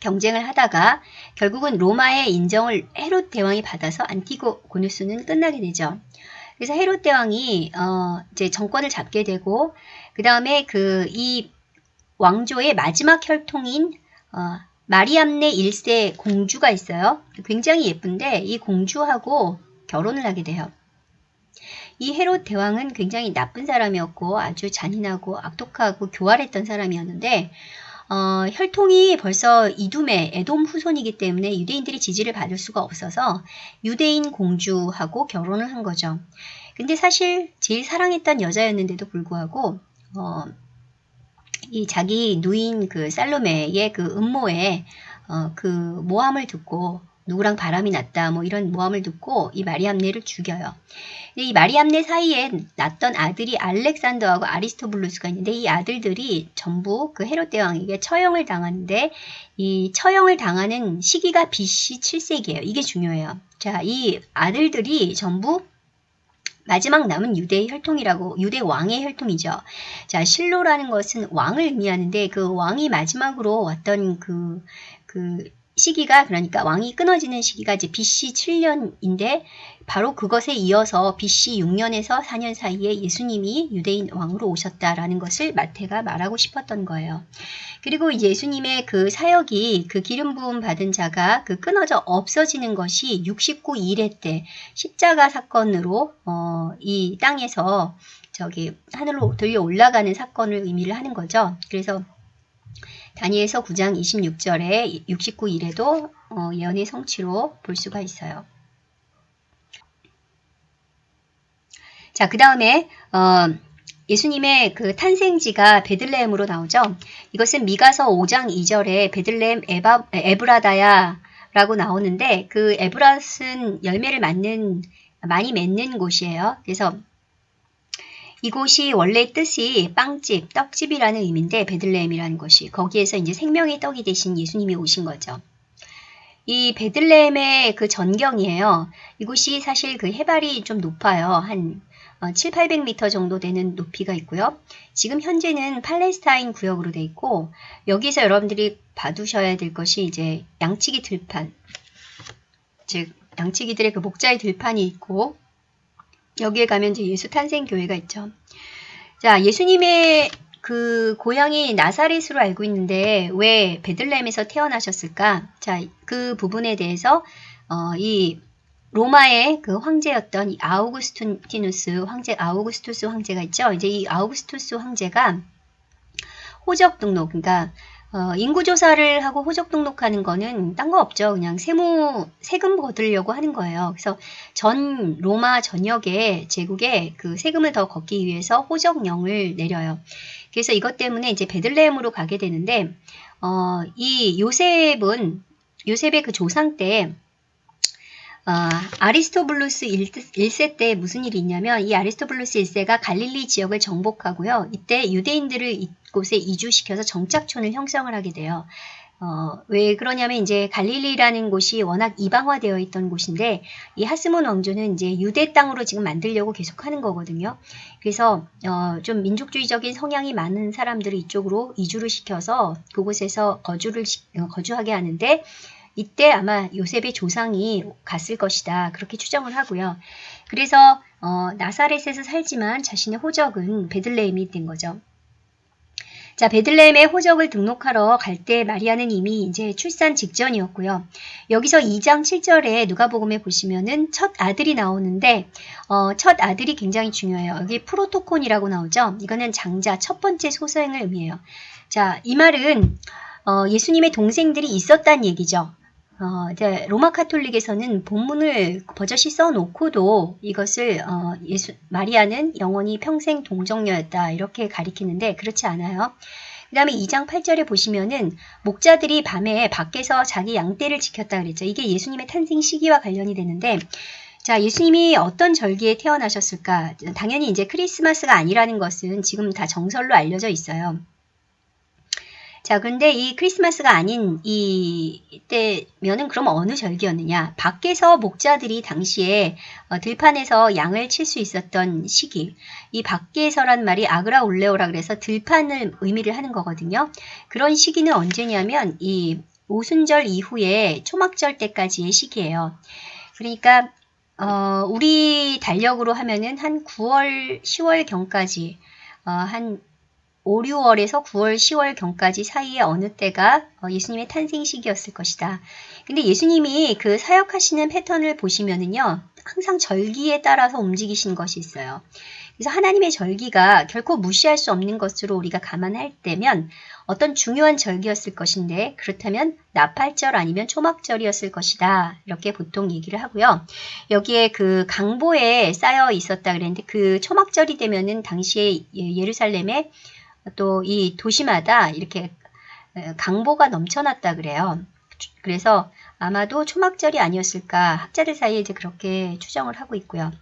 경쟁을 하다가 결국은 로마의 인정을 헤롯 대왕이 받아서 안티고누스는 끝나게 되죠. 그래서 헤롯 대왕이 어 이제 정권을 잡게 되고 그 다음에 그 이 왕조의 마지막 혈통인 어 마리암네 1세 공주가 있어요. 굉장히 예쁜데 이 공주하고 결혼을 하게 돼요. 이 헤롯 대왕은 굉장히 나쁜 사람이었고 아주 잔인하고 악독하고 교활했던 사람이었는데 어, 혈통이 벌써 이둠의 에돔 후손이기 때문에 유대인들이 지지를 받을 수가 없어서 유대인 공주하고 결혼을 한 거죠. 근데 사실 제일 사랑했던 여자였는데도 불구하고 어, 이 자기 누인 그 살로메의 그 음모에 어, 그 모함을 듣고 누구랑 바람이 났다 뭐 이런 모함을 듣고 이 마리암네를 죽여요. 이 마리암네 사이에 낳던 아들이 알렉산더하고 아리스토블루스가 있는데 이 아들들이 전부 그 헤롯 대왕에게 처형을 당하는데 이 처형을 당하는 시기가 BC 7세기예요. 이게 중요해요. 자, 이 아들들이 전부 마지막 남은 유대의 혈통이라고 유대 왕의 혈통이죠. 자, 실로라는 것은 왕을 의미하는데 그 왕이 마지막으로 왔던 그, 그 시기가 그러니까 왕이 끊어지는 시기가 이제 BC 7년인데 바로 그것에 이어서 BC 6년에서 4년 사이에 예수님이 유대인 왕으로 오셨다라는 것을 마태가 말하고 싶었던 거예요. 그리고 예수님의 그 사역이 그 기름 부음 받은 자가 그 끊어져 없어지는 것이 69 1회 때 십자가 사건으로 어, 이 땅에서 저기 하늘로 들려 올라가는 사건을 의미를 하는 거죠. 그래서 다니엘서 9장 26절에 69일에도 어, 예언의 성취로 볼 수가 있어요. 자, 그 다음에 어, 예수님의 그 탄생지가 베들레헴으로 나오죠. 이것은 미가서 5장 2절에 베들레헴 에바, 에브라다야 라고 나오는데 그 에브라스는 열매를 맞는 많이 맺는 곳이에요. 그래서 이곳이 원래 뜻이 빵집, 떡집이라는 의미인데 베들레헴이라는 것이 거기에서 이제 생명의 떡이 되신 예수님이 오신 거죠. 이 베들레헴의 그 전경이에요. 이곳이 사실 그 해발이 좀 높아요. 한 7, 어, 800m 정도 되는 높이가 있고요. 지금 현재는 팔레스타인 구역으로 돼 있고 여기서 여러분들이 봐두셔야 될 것이 이제 양치기 들판 즉 양치기들의 그 목자의 들판이 있고 여기에 가면 이제 예수 탄생 교회가 있죠. 자, 예수님의 그 고향이 나사렛으로 알고 있는데 왜 베들레헴에서 태어나셨을까? 자, 그 부분에 대해서 어, 이 로마의 그 황제였던 이 아우구스티누스 황제 아우구스투스 황제가 있죠. 이제 이 아우구스투스 황제가 호적 등록 그러니까 어, 인구조사를 하고 호적 등록하는 거는 딴 거 없죠. 그냥 세무, 세금 거두려고 하는 거예요. 그래서 전 로마 전역에 제국에 그 세금을 더 걷기 위해서 호적령을 내려요. 그래서 이것 때문에 이제 베들레헴으로 가게 되는데, 어, 이 요셉은, 요셉의 그 조상 때, 어, 아리스토블루스 1 세 때 무슨 일이 있냐면 이 아리스토블루스 1세가 갈릴리 지역을 정복하고요. 이때 유대인들을 이곳에 이주시켜서 정착촌을 형성을 하게 돼요. 어, 왜 그러냐면 이제 갈릴리라는 곳이 워낙 이방화되어 있던 곳인데 이 하스몬 왕조는 이제 유대 땅으로 지금 만들려고 계속 하는 거거든요. 그래서 어, 좀 민족주의적인 성향이 많은 사람들을 이쪽으로 이주를 시켜서 그곳에서 거주를 시, 어, 거주하게 하는데 이때 아마 요셉의 조상이 갔을 것이다. 그렇게 추정을 하고요. 그래서 어, 나사렛에서 살지만 자신의 호적은 베들레헴이 된 거죠. 자, 베들레헴에 호적을 등록하러 갈 때 마리아는 이미 이제 출산 직전이었고요. 여기서 2장 7절에 누가복음에 보시면은 첫 아들이 나오는데 어, 첫 아들이 굉장히 중요해요. 여기 프로토콘이라고 나오죠. 이거는 장자 첫 번째 소서행을 의미해요. 자, 이 말은 어, 예수님의 동생들이 있었다는 얘기죠. 어, 이제 로마 카톨릭에서는 본문을 버젓이 써놓고도 이것을 어, 예수 마리아는 영원히 평생 동정녀였다 이렇게 가리키는데 그렇지 않아요. 그 다음에 2장 8절에 보시면은 목자들이 밤에 밖에서 자기 양떼를 지켰다 그랬죠. 이게 예수님의 탄생 시기와 관련이 되는데 자, 예수님이 어떤 절기에 태어나셨을까? 당연히 이제 크리스마스가 아니라는 것은 지금 다 정설로 알려져 있어요. 자, 근데 이 크리스마스가 아닌 이때면은 그럼 어느 절기였느냐? 밖에서 목자들이 당시에 어, 들판에서 양을 칠 수 있었던 시기. 이 밖에서란 말이 아그라 올레오라 그래서 들판을 의미를 하는 거거든요. 그런 시기는 언제냐면 이 오순절 이후에 초막절 때까지의 시기예요. 그러니까 어, 우리 달력으로 하면은 한 9월, 10월 경까지 어, 한 5, 6월에서 9월, 10월 경까지 사이에 어느 때가 어, 예수님의 탄생 시기였을 것이다. 근데 예수님이 그 사역하시는 패턴을 보시면은요, 항상 절기에 따라서 움직이신 것이 있어요. 그래서 하나님의 절기가 결코 무시할 수 없는 것으로 우리가 감안할 때면 어떤 중요한 절기였을 것인데 그렇다면 나팔절 아니면 초막절이었을 것이다. 이렇게 보통 얘기를 하고요. 여기에 그 강보에 쌓여 있었다 그랬는데 그 초막절이 되면은 당시에 예, 예루살렘에 또 이 도시마다 이렇게 강보가 넘쳐났다 그래요. 그래서 아마도 초막절이 아니었을까 학자들 사이에 이제 그렇게 추정을 하고 있고요.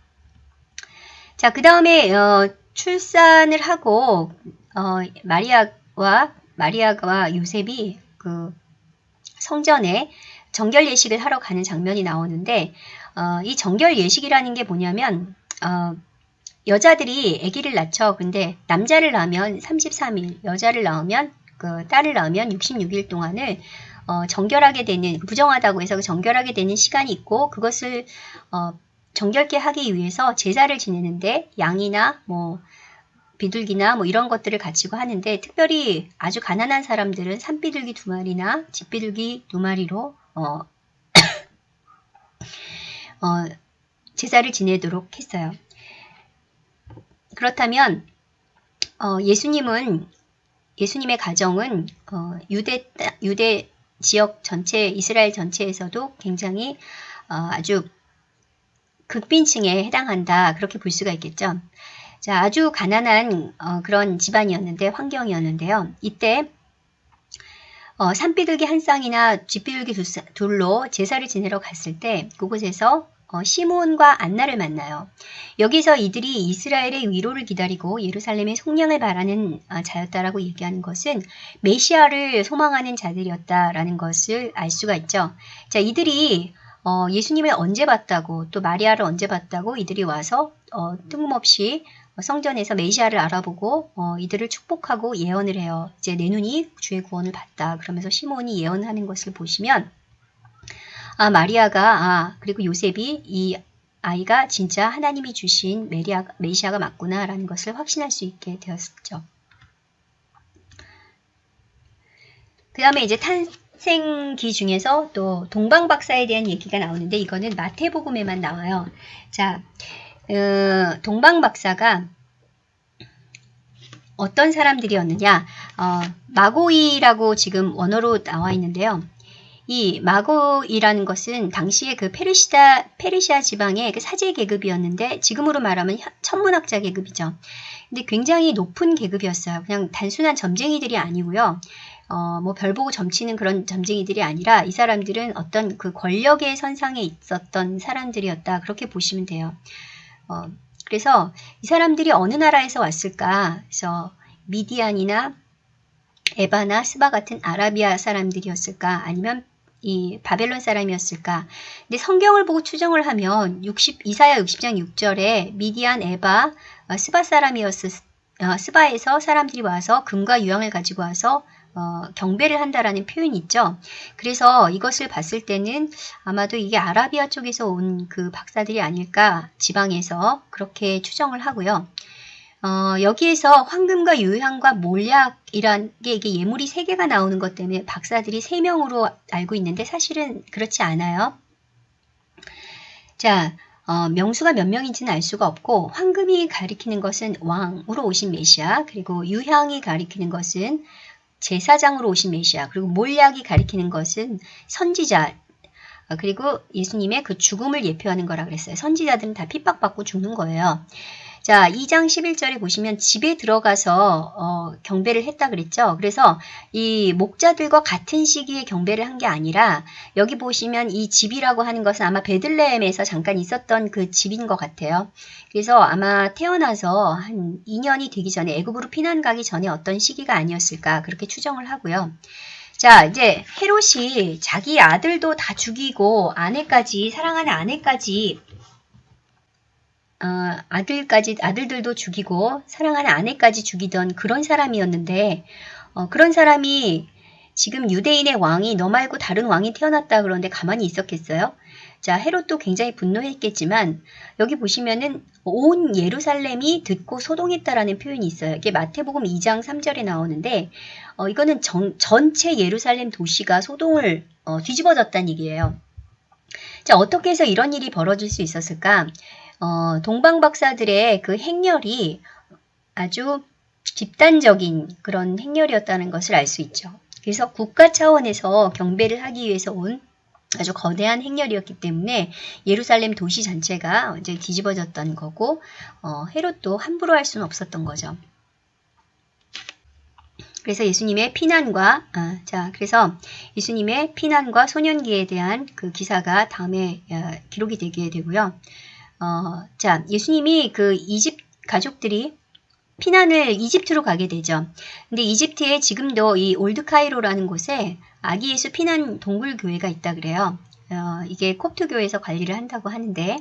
자, 그 다음에 어, 출산을 하고 어, 마리아와 마리아와 요셉이 그 성전에 정결 예식을 하러 가는 장면이 나오는데 어, 이 정결 예식이라는 게 뭐냐면 어, 여자들이 아기를 낳죠. 근데 남자를 낳으면 33일, 여자를 낳으면 그 딸을 낳으면 66일 동안을 어, 정결하게 되는 부정하다고 해서 그 정결하게 되는 시간이 있고 그것을 어, 정결케 하기 위해서 제사를 지내는데 양이나 뭐 비둘기나 뭐 이런 것들을 가지고 하는데 특별히 아주 가난한 사람들은 산비둘기 두 마리나 집비둘기 두 마리로 어, (coughs) 어, 제사를 지내도록 했어요. 그렇다면 어, 예수님은 예수님의 가정은 어, 유대 유대 지역 전체 이스라엘 전체에서도 굉장히 어, 아주 극빈층에 해당한다 그렇게 볼 수가 있겠죠. 자, 아주 가난한 어, 그런 집안이었는데 환경이었는데요. 이때 어, 산비둘기 한 쌍이나 쥐비둘기 두, 둘로 제사를 지내러 갔을 때 그곳에서 어, 시몬과 안나를 만나요. 여기서 이들이 이스라엘의 위로를 기다리고 예루살렘의 속량을 바라는 어, 자였다라고 얘기하는 것은 메시아를 소망하는 자들이었다라는 것을 알 수가 있죠. 자, 이들이 어, 예수님을 언제 봤다고 또 마리아를 언제 봤다고 이들이 와서 어, 뜬금없이 성전에서 메시아를 알아보고 어, 이들을 축복하고 예언을 해요. 이제 내 눈이 주의 구원을 봤다. 그러면서 시몬이 예언하는 것을 보시면 아, 마리아가, 아, 그리고 요셉이 이 아이가 진짜 하나님이 주신 메리아, 메시아가 맞구나라는 것을 확신할 수 있게 되었죠. 그 다음에 이제 탄생기 중에서 또 동방박사에 대한 얘기가 나오는데 이거는 마태복음에만 나와요. 자, 어, 동방박사가 어떤 사람들이었느냐? 어, 마고이라고 지금 원어로 나와 있는데요. 이 마고이라는 것은 당시에 그 페르시아, 페르시아 지방의 그 사제 계급이었는데 지금으로 말하면 천문학자 계급이죠. 근데 굉장히 높은 계급이었어요. 그냥 단순한 점쟁이들이 아니고요. 어, 뭐 별 보고 점치는 그런 점쟁이들이 아니라 이 사람들은 어떤 그 권력의 선상에 있었던 사람들이었다. 그렇게 보시면 돼요. 어, 그래서 이 사람들이 어느 나라에서 왔을까? 그래서 미디안이나 에바나 스바 같은 아라비아 사람들이었을까? 아니면 이 바벨론 사람이었을까? 근데 성경을 보고 추정을 하면 60, 이사야 60장 6절에 미디안 에바 어, 스바 사람이었을 어, 스바에서 사람들이 와서 금과 유황을 가지고 와서 어, 경배를 한다라는 표현이 있죠. 그래서 이것을 봤을 때는 아마도 이게 아라비아 쪽에서 온 그 박사들이 아닐까 지방에서 그렇게 추정을 하고요. 어, 여기에서 황금과 유향과 몰약이란 게 이게 예물이 세 개가 나오는 것 때문에 박사들이 세 명으로 알고 있는데 사실은 그렇지 않아요. 자, 어, 명수가 몇 명인지는 알 수가 없고 황금이 가리키는 것은 왕으로 오신 메시아 그리고 유향이 가리키는 것은 제사장으로 오신 메시아 그리고 몰약이 가리키는 것은 선지자 어, 그리고 예수님의 그 죽음을 예표하는 거라 그랬어요. 선지자들은 다 핍박받고 죽는 거예요. 자, 2장 11절에 보시면 집에 들어가서 어, 경배를 했다 그랬죠. 그래서 이 목자들과 같은 시기에 경배를 한 게 아니라 여기 보시면 이 집이라고 하는 것은 아마 베들레헴에서 잠깐 있었던 그 집인 것 같아요. 그래서 아마 태어나서 한 2년이 되기 전에 애굽으로 피난 가기 전에 어떤 시기가 아니었을까 그렇게 추정을 하고요. 자, 이제 헤롯이 자기 아들도 다 죽이고 아내까지 사랑하는 아내까지 어, 아들까지 아들들도 죽이고 사랑하는 아내까지 죽이던 그런 사람이었는데 어, 그런 사람이 지금 유대인의 왕이 너 말고 다른 왕이 태어났다 그러는데 가만히 있었겠어요? 자 헤롯도 굉장히 분노했겠지만 여기 보시면은 온 예루살렘이 듣고 소동했다라는 표현이 있어요. 이게 마태복음 2장 3절에 나오는데 어, 이거는 정, 전체 예루살렘 도시가 소동을 어, 뒤집어졌다는 얘기예요. 자 어떻게 해서 이런 일이 벌어질 수 있었을까? 어, 동방 박사들의 그 행렬이 아주 집단적인 그런 행렬이었다는 것을 알 수 있죠. 그래서 국가 차원에서 경배를 하기 위해서 온 아주 거대한 행렬이었기 때문에 예루살렘 도시 전체가 이제 뒤집어졌던 거고 어, 헤롯도 함부로 할 수는 없었던 거죠. 그래서 예수님의 피난과 아, 자 그래서 예수님의 피난과 소년기에 대한 그 기사가 다음에 어, 기록이 되게 되고요. 어, 자, 예수님이 그 이집 가족들이 피난을 이집트로 가게 되죠. 근데 이집트에 지금도 이 Old Cairo라는 곳에 아기 예수 피난 동굴 교회가 있다 그래요. 어, 이게 콥트 교회에서 관리를 한다고 하는데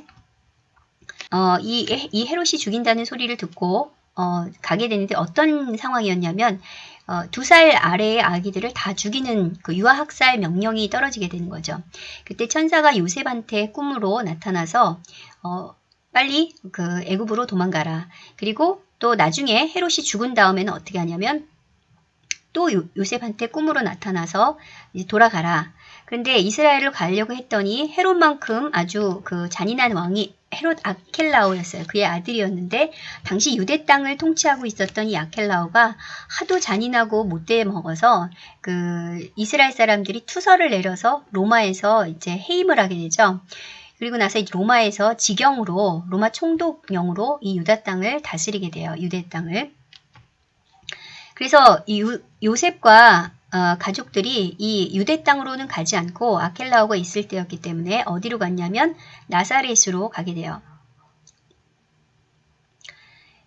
어, 이, 이 헤롯이 죽인다는 소리를 듣고 어, 가게 되는데 어떤 상황이었냐면 어, 두 살 아래의 아기들을 다 죽이는 그 유아학살 명령이 떨어지게 되는 거죠. 그때 천사가 요셉한테 꿈으로 나타나서 어, 빨리 그 애굽으로 도망가라. 그리고 또 나중에 헤롯이 죽은 다음에는 어떻게 하냐면 또 요, 요셉한테 꿈으로 나타나서 이제 돌아가라. 근데 이스라엘을 가려고 했더니 헤롯만큼 아주 그 잔인한 왕이 헤롯 아켈라오였어요. 그의 아들이었는데 당시 유대 땅을 통치하고 있었던 이 아켈라오가 하도 잔인하고 못돼 먹어서 그 이스라엘 사람들이 투서를 내려서 로마에서 이제 해임을 하게 되죠. 그리고 나서 로마에서 지경으로 로마 총독령으로 이 유다 땅을 다스리게 돼요. 유대 땅을. 그래서 이 요, 요셉과 어, 가족들이 이 유대 땅으로는 가지 않고 아켈라오가 있을 때였기 때문에 어디로 갔냐면 나사렛으로 가게 돼요.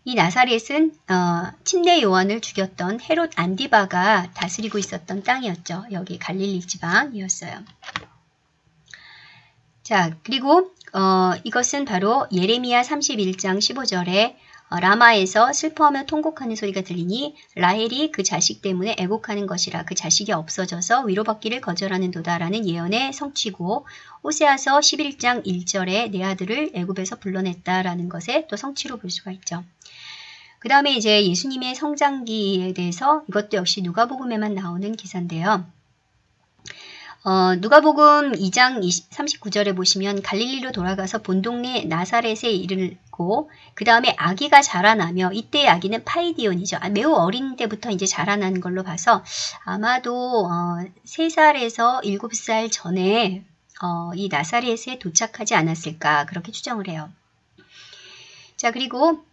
이 나사렛은 어, 침례 요한을 죽였던 헤롯 안디바가 다스리고 있었던 땅이었죠. 여기 갈릴리 지방이었어요. 자, 그리고 어, 이것은 바로 예레미야 31장 15절에 어, 라마에서 슬퍼하며 통곡하는 소리가 들리니 라헬이 그 자식 때문에 애곡하는 것이라 그 자식이 없어져서 위로받기를 거절하는 도다라는 예언의 성취고 호세아서 11장 1절에 내 아들을 애굽에서 불러냈다라는 것에 또 성취로 볼 수가 있죠. 그 다음에 이제 예수님의 성장기에 대해서 이것도 역시 누가복음에만 나오는 기사인데요. 어, 누가복음 2장 20, 39절에 보시면 갈릴리로 돌아가서 본 동네 나사렛에 이르고 그 다음에 아기가 자라나며 이때의 아기는 파이디온이죠. 아, 매우 어린 때부터 이제 자라난 걸로 봐서 아마도 어, 3살에서 7살 전에 어, 이 나사렛에 도착하지 않았을까 그렇게 추정을 해요. 자 그리고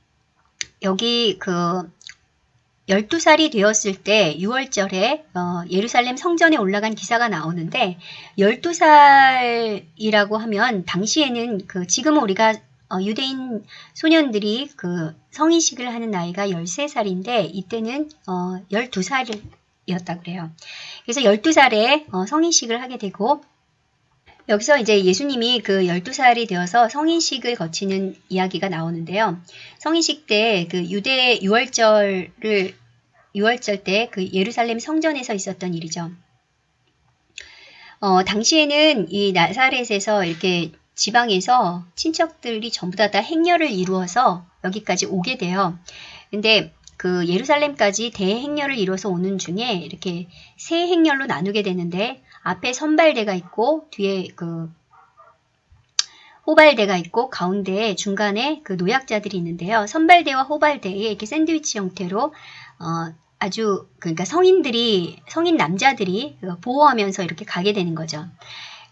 여기 그 12살이 되었을 때 6월절에 어, 예루살렘 성전에 올라간 기사가 나오는데 12살이라고 하면 당시에는 그 지금 우리가 어, 유대인 소년들이 그 성인식을 하는 나이가 13살인데 이때는 어, 12살 12살이었다 그래요. 그래서 12살에 어, 성인식을 하게 되고 여기서 이제 예수님이 그 12살이 되어서 성인식을 거치는 이야기가 나오는데요. 성인식 때 그 유대 6월절을 6월절 때 그 예루살렘 성전에서 있었던 일이죠. 어, 당시에는 이 나사렛에서 이렇게 지방에서 친척들이 전부 다, 다 행렬을 이루어서 여기까지 오게 돼요. 근데 그 예루살렘까지 대행렬을 이루어서 오는 중에 이렇게 세 행렬로 나누게 되는데 앞에 선발대가 있고 뒤에 그 호발대가 있고 가운데에 중간에 그 노약자들이 있는데요. 선발대와 호발대에 이렇게 샌드위치 형태로 어, 아주 그러니까 성인들이 성인 남자들이 보호하면서 이렇게 가게 되는 거죠.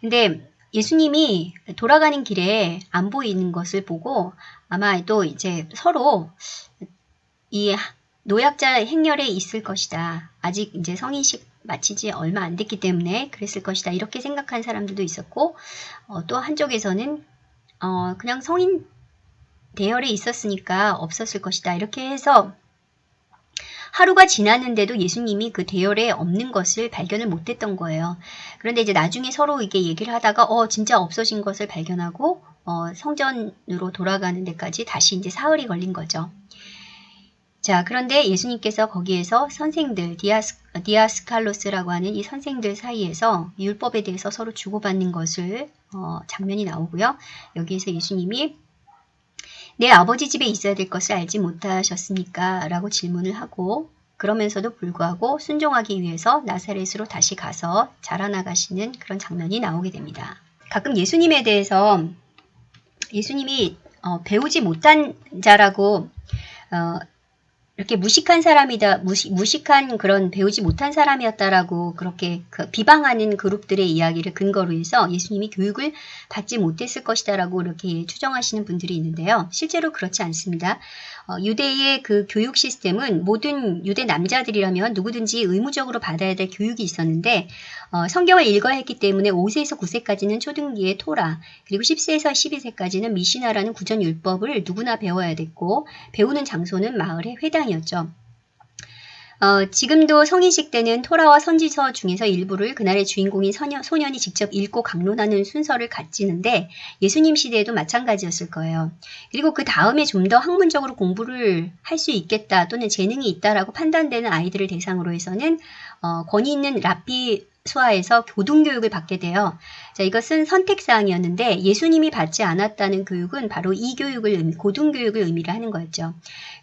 근데 예수님이 돌아가는 길에 안 보이는 것을 보고 아마 또 이제 서로 이 노약자 행렬에 있을 것이다. 아직 이제 성인식 마치지 얼마 안 됐기 때문에 그랬을 것이다. 이렇게 생각한 사람들도 있었고 어, 또 한쪽에서는 어, 그냥 성인 대열에 있었으니까 없었을 것이다. 이렇게 해서 하루가 지났는데도 예수님이 그 대열에 없는 것을 발견을 못했던 거예요. 그런데 이제 나중에 서로 이게 얘기를 하다가 어 진짜 없어진 것을 발견하고 어, 성전으로 돌아가는 데까지 다시 이제 사흘이 걸린 거죠. 자, 그런데 예수님께서 거기에서 선생들, 디아스, 디아스칼로스라고 하는 이 선생들 사이에서 율법에 대해서 서로 주고받는 것을 어, 장면이 나오고요. 여기에서 예수님이 내 아버지 집에 있어야 될 것을 알지 못하셨습니까? 라고 질문을 하고 그러면서도 불구하고 순종하기 위해서 나사렛으로 다시 가서 자라나가시는 그런 장면이 나오게 됩니다. 가끔 예수님에 대해서 예수님이 어, 배우지 못한 자라고 어, 이렇게 무식한 사람이다, 무시, 무식한 그런 배우지 못한 사람이었다라고 그렇게 그 비방하는 그룹들의 이야기를 근거로 해서 예수님이 교육을 받지 못했을 것이다라고 이렇게 추정하시는 분들이 있는데요. 실제로 그렇지 않습니다. 어, 유대의 그 교육 시스템은 모든 유대 남자들이라면 누구든지 의무적으로 받아야 될 교육이 있었는데 어, 성경을 읽어야 했기 때문에 5세에서 9세까지는 초등기의 토라 그리고 10세에서 12세까지는 미시나라는 구전율법을 누구나 배워야 됐고 배우는 장소는 마을의 회당이었죠. 어, 지금도 성인식 때는 토라와 선지서 중에서 일부를 그날의 주인공인 소년, 소년이 직접 읽고 강론하는 순서를 갖지는데 예수님 시대에도 마찬가지였을 거예요. 그리고 그 다음에 좀 더 학문적으로 공부를 할 수 있겠다 또는 재능이 있다라고 판단되는 아이들을 대상으로 해서는 어, 권위 있는 라피 수하에서 고등교육을 받게 돼요. 자, 이것은 선택사항이었는데 예수님이 받지 않았다는 교육은 바로 이 교육을, 고등교육을 의미를 하는 거였죠.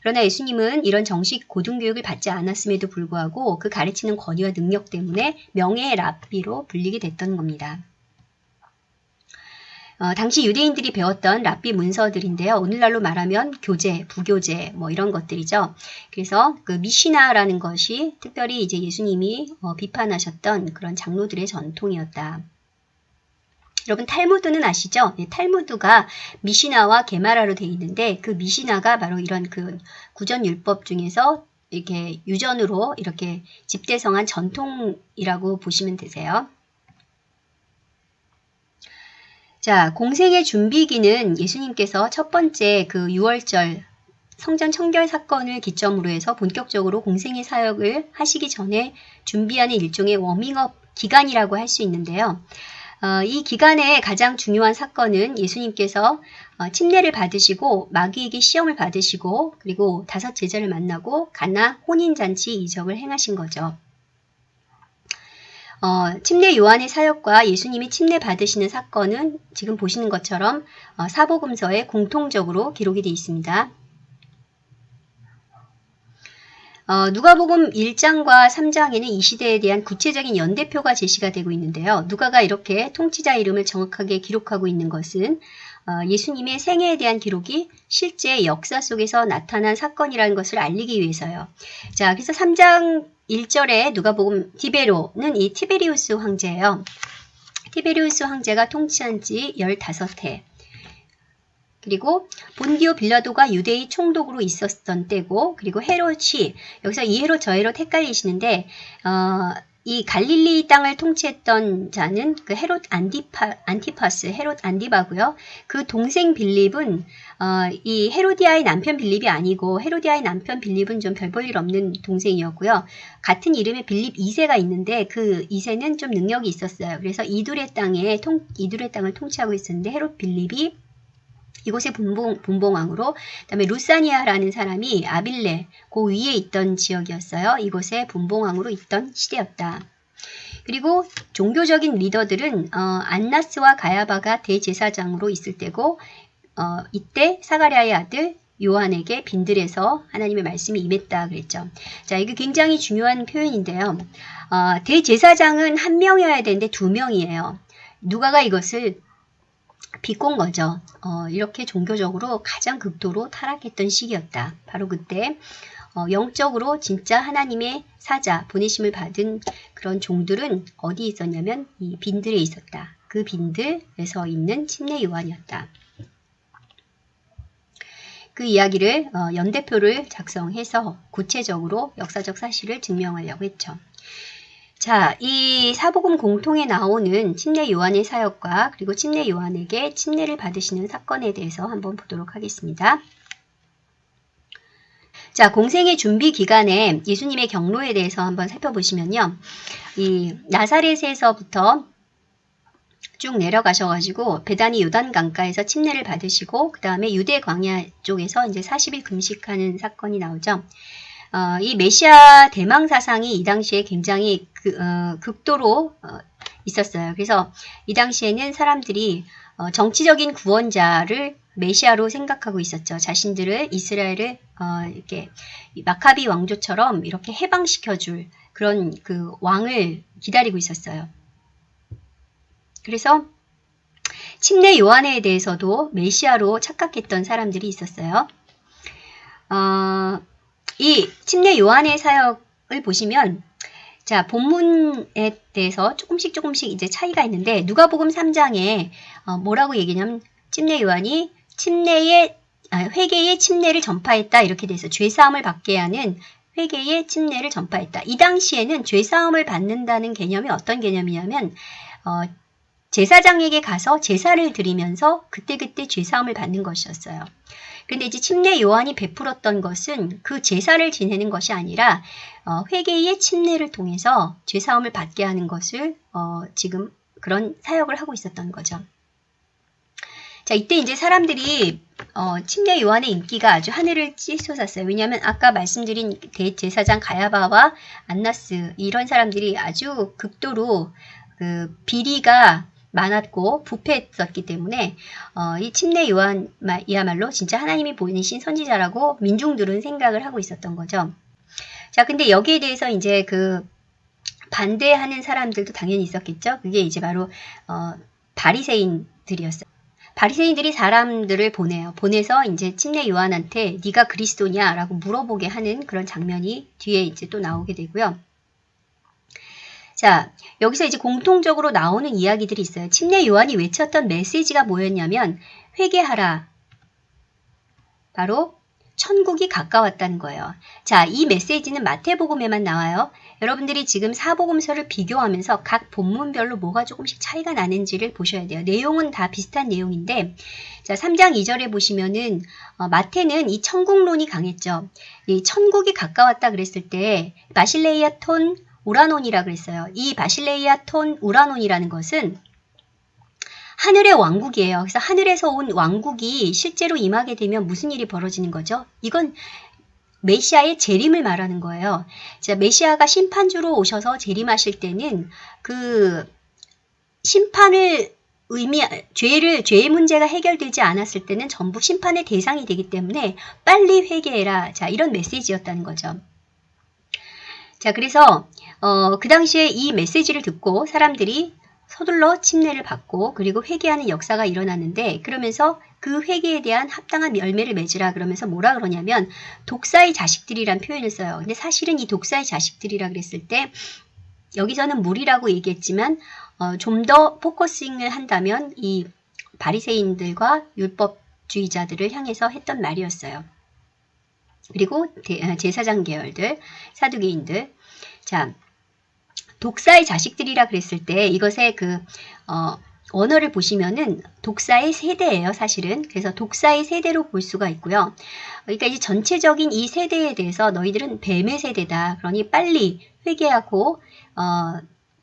그러나 예수님은 이런 정식 고등교육을 받지 않았음에도 불구하고 그 가르치는 권위와 능력 때문에 명예의 랍비로 불리게 됐던 겁니다. 어, 당시 유대인들이 배웠던 랍비 문서들인데요. 오늘날로 말하면 교재, 부교재 뭐 이런 것들이죠. 그래서 그 미시나라는 것이 특별히 이제 예수님이 어, 비판하셨던 그런 장로들의 전통이었다. 여러분 탈무드는 아시죠? 네, 탈무드가 미시나와 게마라로 되어 있는데 그 미시나가 바로 이런 그 구전 율법 중에서 이렇게 유전으로 이렇게 집대성한 전통이라고 보시면 되세요. 자, 공생의 준비기는 예수님께서 첫 번째 그 6월절 성전 청결 사건을 기점으로 해서 본격적으로 공생의 사역을 하시기 전에 준비하는 일종의 워밍업 기간이라고 할 수 있는데요. 어, 이 기간의 가장 중요한 사건은 예수님께서 어, 침례를 받으시고 마귀에게 시험을 받으시고 그리고 다섯 제자를 만나고 가나 혼인잔치 이적을 행하신 거죠. 어, 침례 요한의 사역과 예수님이 침례 받으시는 사건은 지금 보시는 것처럼 어, 사복음서에 공통적으로 기록이 되어 있습니다. 어, 누가복음 1장과 3장에는 이 시대에 대한 구체적인 연대표가 제시가 되고 있는데요. 누가가 이렇게 통치자 이름을 정확하게 기록하고 있는 것은 어, 예수님의 생애에 대한 기록이 실제 역사 속에서 나타난 사건이라는 것을 알리기 위해서요. 자, 그래서 3장 1절에 누가복음 디베료는 이 티베리우스 황제예요. 티베리우스 황제가 통치한 지 15해. 그리고 본디오 빌라도가 유대의 총독으로 있었던 때고 그리고 헤롯이 여기서 이 헤롯 저 헤롯 헷갈리시는데 어, 이 갈릴리 땅을 통치했던 자는 그 헤롯 안디파, 안티파스, 헤롯 안디바고요. 그 동생 빌립은 어, 이 헤로디아의 남편 빌립이 아니고 헤로디아의 남편 빌립은 좀 별 볼 일 없는 동생이었고요. 같은 이름의 빌립 2세가 있는데 그 2세는 좀 능력이 있었어요. 그래서 이둘의 땅에 통, 이둘의 땅을 통치하고 있었는데 헤롯 빌립이 이곳의 분봉, 분봉왕으로 그다음에 루사니아라는 사람이 아빌레 그 위에 있던 지역이었어요. 이곳의 분봉왕으로 있던 시대였다. 그리고 종교적인 리더들은 어, 안나스와 가야바가 대제사장으로 있을 때고 어, 이때 사가랴의 아들 요한에게 빈들에서 하나님의 말씀이 임했다 그랬죠. 자, 이게 굉장히 중요한 표현인데요. 어, 대제사장은 한 명이어야 되는데 두 명이에요. 누가가 이것을 비꼰 거죠. 어, 이렇게 종교적으로 가장 극도로 타락했던 시기였다. 바로 그때 어, 영적으로 진짜 하나님의 사자 보내심을 받은 그런 종들은 어디 있었냐면 이 빈들에 있었다. 그 빈들에서 있는 침례 요한이었다. 그 이야기를 어, 연대표를 작성해서 구체적으로 역사적 사실을 증명하려고 했죠. 자, 이 사복음 공통에 나오는 침례 요한의 사역과 그리고 침례 요한에게 침례를 받으시는 사건에 대해서 한번 보도록 하겠습니다. 자, 공생의 준비 기간에 예수님의 경로에 대해서 한번 살펴보시면요. 이 나사렛에서부터 쭉 내려가셔가지고 베다니 요단 강가에서 침례를 받으시고 그 다음에 유대 광야 쪽에서 이제 40일 금식하는 사건이 나오죠. 어, 이 메시아 대망 사상이 이 당시에 굉장히 그, 어, 극도로 어, 있었어요. 그래서 이 당시에는 사람들이 어, 정치적인 구원자를 메시아로 생각하고 있었죠. 자신들을 이스라엘을 어, 이렇게 마카비 왕조처럼 이렇게 해방시켜줄 그런 그 왕을 기다리고 있었어요. 그래서 침례 요한에 대해서도 메시아로 착각했던 사람들이 있었어요. 어, 이 침례 요한의 사역을 보시면 자 본문에 대해서 조금씩 조금씩 이제 차이가 있는데 누가복음 3장에 어, 뭐라고 얘기냐면 침례 요한이 침례의 아, 회개의 침례를 전파했다 이렇게 돼서 죄 사함을 받게 하는 회개의 침례를 전파했다. 이 당시에는 죄 사함을 받는다는 개념이 어떤 개념이냐면 어, 제사장에게 가서 제사를 드리면서 그때그때 죄 사함을 받는 것이었어요. 근데 이제 침례 요한이 베풀었던 것은 그 제사를 지내는 것이 아니라 어, 회개의 침례를 통해서 죄사함을 받게 하는 것을 어, 지금 그런 사역을 하고 있었던 거죠. 자, 이때 이제 사람들이 어, 침례 요한의 인기가 아주 하늘을 찌솟았어요. 왜냐하면 아까 말씀드린 대제사장 가야바와 안나스 이런 사람들이 아주 극도로 그 비리가 많았고 부패했었기 때문에 어, 이 침례 요한이야말로 진짜 하나님이 보내신 선지자라고 민중들은 생각을 하고 있었던 거죠. 자, 근데 여기에 대해서 이제 그 반대하는 사람들도 당연히 있었겠죠. 그게 이제 바로 어, 바리새인들이었어요. 바리새인들이 사람들을 보내요. 보내서 이제 침례 요한한테 네가 그리스도냐라고 물어보게 하는 그런 장면이 뒤에 이제 또 나오게 되고요. 자, 여기서 이제 공통적으로 나오는 이야기들이 있어요. 침례 요한이 외쳤던 메시지가 뭐였냐면 회개하라. 바로 천국이 가까웠다는 거예요. 자, 이 메시지는 마태복음에만 나와요. 여러분들이 지금 사복음서를 비교하면서 각 본문별로 뭐가 조금씩 차이가 나는지를 보셔야 돼요. 내용은 다 비슷한 내용인데 자, 3장 2절에 보시면은 어, 마태는 이 천국론이 강했죠. 이 천국이 가까웠다 그랬을 때 마실레이아 톤 우라논이라 그랬어요. 이 바실레이아 톤 우라논이라는 것은 하늘의 왕국이에요. 그래서 하늘에서 온 왕국이 실제로 임하게 되면 무슨 일이 벌어지는 거죠? 이건 메시아의 재림을 말하는 거예요. 자, 메시아가 심판주로 오셔서 재림하실 때는 그 심판을 의미 죄를 죄의 문제가 해결되지 않았을 때는 전부 심판의 대상이 되기 때문에 빨리 회개해라. 자, 이런 메시지였다는 거죠. 자, 그래서 어, 그 당시에 이 메시지를 듣고 사람들이 서둘러 침례를 받고 그리고 회개하는 역사가 일어났는데 그러면서 그 회개에 대한 합당한 열매를 맺으라 그러면서 뭐라 그러냐면 독사의 자식들이란 표현을 써요. 근데 사실은 이 독사의 자식들이라 그랬을 때 여기서는 무리라고 얘기했지만 어, 좀 더 focusing을 한다면 이 바리새인들과 율법주의자들을 향해서 했던 말이었어요. 그리고 어, 제사장 계열들, 사두개인들. 자, 독사의 자식들이라 그랬을 때 이것의 그 어, 언어를 보시면은 독사의 세대예요, 사실은. 그래서 독사의 세대로 볼 수가 있고요. 그러니까 이 전체적인 이 세대에 대해서 너희들은 뱀의 세대다. 그러니 빨리 회개하고 어,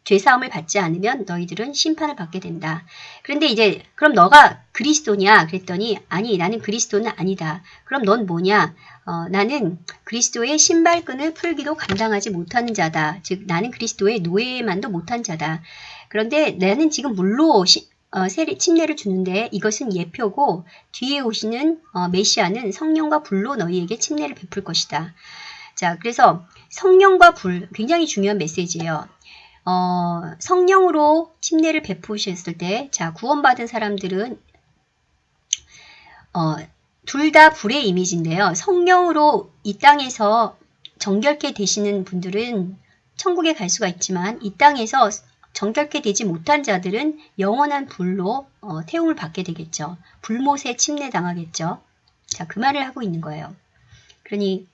죄사함을 받지 않으면 너희들은 심판을 받게 된다. 그런데 이제 그럼 너가 그리스도냐? 그랬더니 아니 나는 그리스도는 아니다. 그럼 넌 뭐냐? 어, 나는 그리스도의 신발끈을 풀기도 감당하지 못하는 자다. 즉 나는 그리스도의 노예만도 못한 자다. 그런데 나는 지금 물로 시, 어, 세례, 침례를 주는데 이것은 예표고 뒤에 오시는 어, 메시아는 성령과 불로 너희에게 침례를 베풀 것이다. 자, 그래서 성령과 불 굉장히 중요한 메시지예요. 어, 성령으로 침례를 베푸셨을 때, 자, 구원받은 사람들은, 어, 둘 다 불의 이미지인데요. 성령으로 이 땅에서 정결케 되시는 분들은 천국에 갈 수가 있지만, 이 땅에서 정결케 되지 못한 자들은 영원한 불로 어, 태움을 받게 되겠죠. 불못에 침례당하겠죠. 자, 그 말을 하고 있는 거예요. 그러니,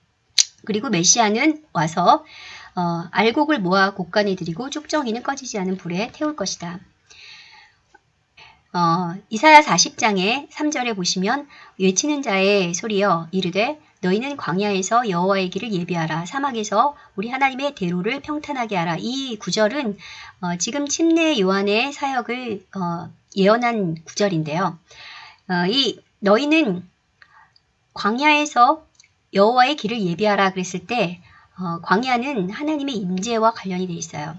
그리고 메시아는 와서 어, 알곡을 모아 곡간에 들이고 쭉정이는 꺼지지 않은 불에 태울 것이다. 어, 이사야 40장의 3절에 보시면 외치는 자의 소리여 이르되 너희는 광야에서 여호와의 길을 예비하라 사막에서 우리 하나님의 대로를 평탄하게 하라 이 구절은 어, 지금 침례 요한의 사역을 어, 예언한 구절인데요. 어, 이 너희는 광야에서 여호와의 길을 예비하라 그랬을 때 어, 광야는 하나님의 임재와 관련이 되어 있어요.